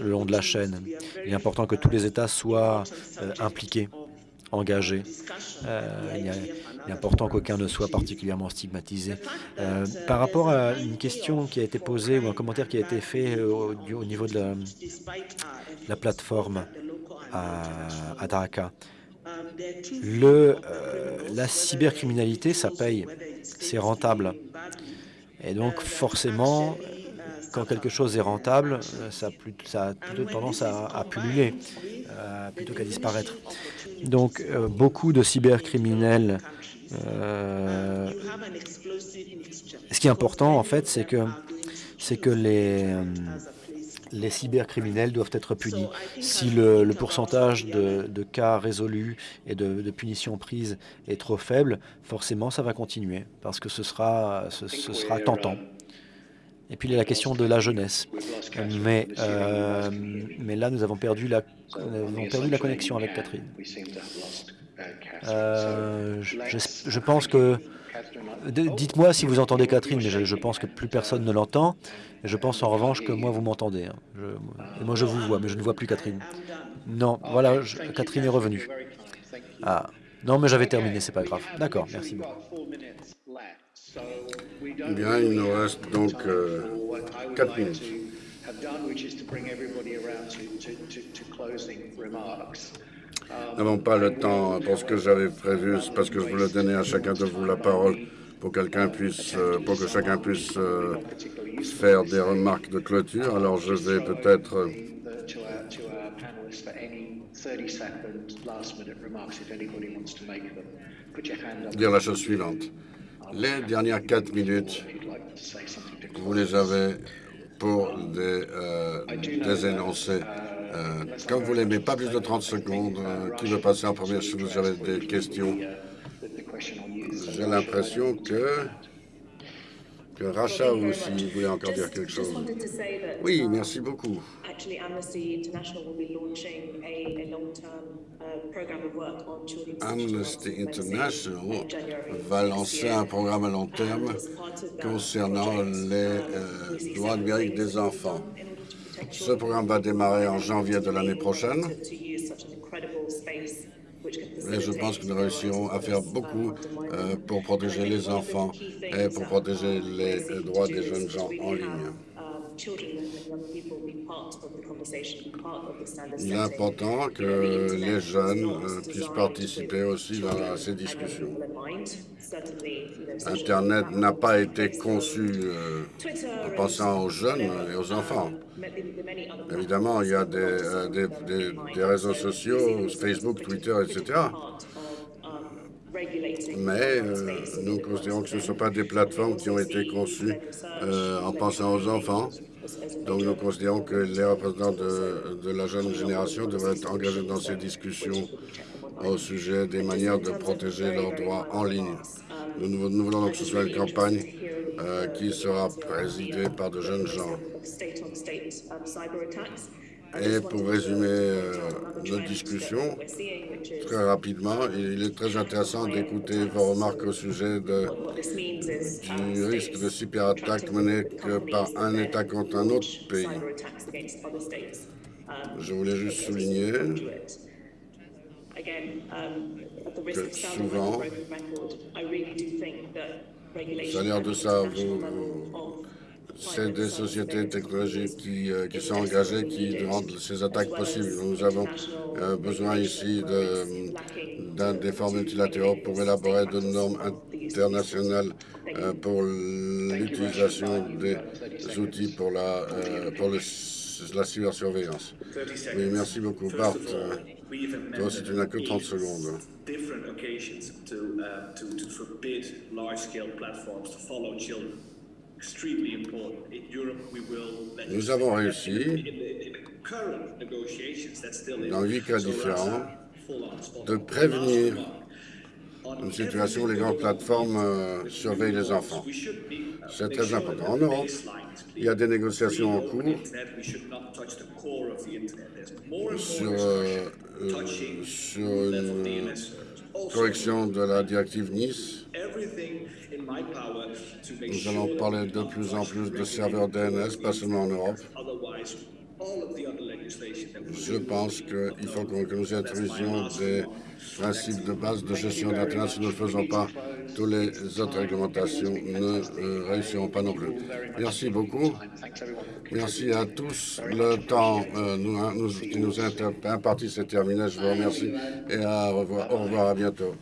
le long de la chaîne. Il est important que tous les États soient euh, impliqués, engagés. Euh, il, est important qu'aucun ne soit particulièrement stigmatisé. Euh, par rapport à une question qui a été posée ou un commentaire qui a été fait au, niveau de la, plateforme à, Dhaka, la cybercriminalité, ça paye, c'est rentable. Et donc, forcément, quand quelque chose est rentable, euh, ça a, plutôt tendance à, pulluler euh, plutôt qu'à disparaître. Donc, euh, beaucoup de cybercriminels. ce qui est important, en fait, c'est que, c'est que les, les cybercriminels doivent être punis. Si le, pourcentage de, cas résolus et de, punitions prises est trop faible, forcément, ça va continuer parce que ce sera, ce sera tentant. Et puis il y a la question de la jeunesse. Mais, euh, mais là, nous avons perdu la, avons perdu la connexion avec Catherine. Euh, je, pense que... Dites-moi si vous entendez Catherine, je, pense que plus personne ne l'entend. Je pense en revanche que moi, vous m'entendez. Hein. moi, je vous vois, mais je ne vois plus Catherine. Non, voilà, Catherine est revenue. Ah, non, mais j'avais terminé, c'est pas grave. D'accord, merci beaucoup. Bien, il nous reste donc euh, 4 minutes. Nous n'avons pas le temps pour ce que j'avais prévu, parce que je voulais donner à chacun de vous la parole euh, pour que chacun puisse euh, faire des remarques de clôture. Alors je vais peut-être euh, dire la chose suivante. Les dernières quatre minutes, vous les avez pour des, énoncés. Euh, comme vous l'aimez, pas plus de 30 secondes. Qui veut passer en premier si vous avez des questions J'ai l'impression que que Racha aussi voulait encore dire quelque chose. Oui, merci beaucoup. Amnesty International va lancer un programme à long terme concernant les euh, droits numériques des enfants. Ce programme va démarrer en janvier de l'année prochaine. Et je pense que nous réussirons à faire beaucoup euh, pour protéger les enfants et pour protéger les droits des jeunes gens en ligne. Il est important que les jeunes euh, puissent participer aussi dans ces discussions. Internet n'a pas été conçu euh, en pensant aux jeunes et aux enfants. Évidemment, il y a des, euh, des réseaux sociaux, Facebook, Twitter, etc. Mais nous considérons que ce ne sont pas des plateformes qui ont été conçues en pensant aux enfants. Donc nous considérons que les représentants de, la jeune génération devraient être engagés dans ces discussions au sujet des manières de protéger leurs droits en ligne. Nous, voulons donc que ce soit une campagne euh, qui sera présidée par de jeunes gens. Et pour résumer euh, notre discussion, très rapidement, il est très intéressant d'écouter vos remarques au sujet du risque de cyberattaque mené par un État contre un autre pays. Je voulais juste souligner que souvent, ça l'air de ça, vous, c'est des sociétés technologiques qui, euh, qui, sont engagées, qui rendent ces attaques possibles. Nous avons euh, besoin ici d'un des formes multilatéraux pour élaborer de normes internationales euh, pour l'utilisation des outils pour la, pour la cybersurveillance. Oui, merci beaucoup. Bart, toi aussi, tu n'as que 30 secondes. Nous avons réussi, dans huit cas différents, de prévenir une situation où les grandes plateformes euh, surveillent les enfants. C'est très important. En Europe, il y a des négociations en cours sur, euh, euh, sur une correction de la directive Nice. Nous allons parler de plus en plus de serveurs DNS, pas seulement en Europe. Je pense qu'il faut que nous introduisions des principes de base de gestion d'Internet. Si nous ne le faisons pas, toutes les autres réglementations ne euh, réussiront pas non plus. Merci beaucoup. Merci à tous. Le temps euh, nous, nous, qui nous est imparti, c'est terminé. Je vous remercie et à revoir, au revoir, à bientôt.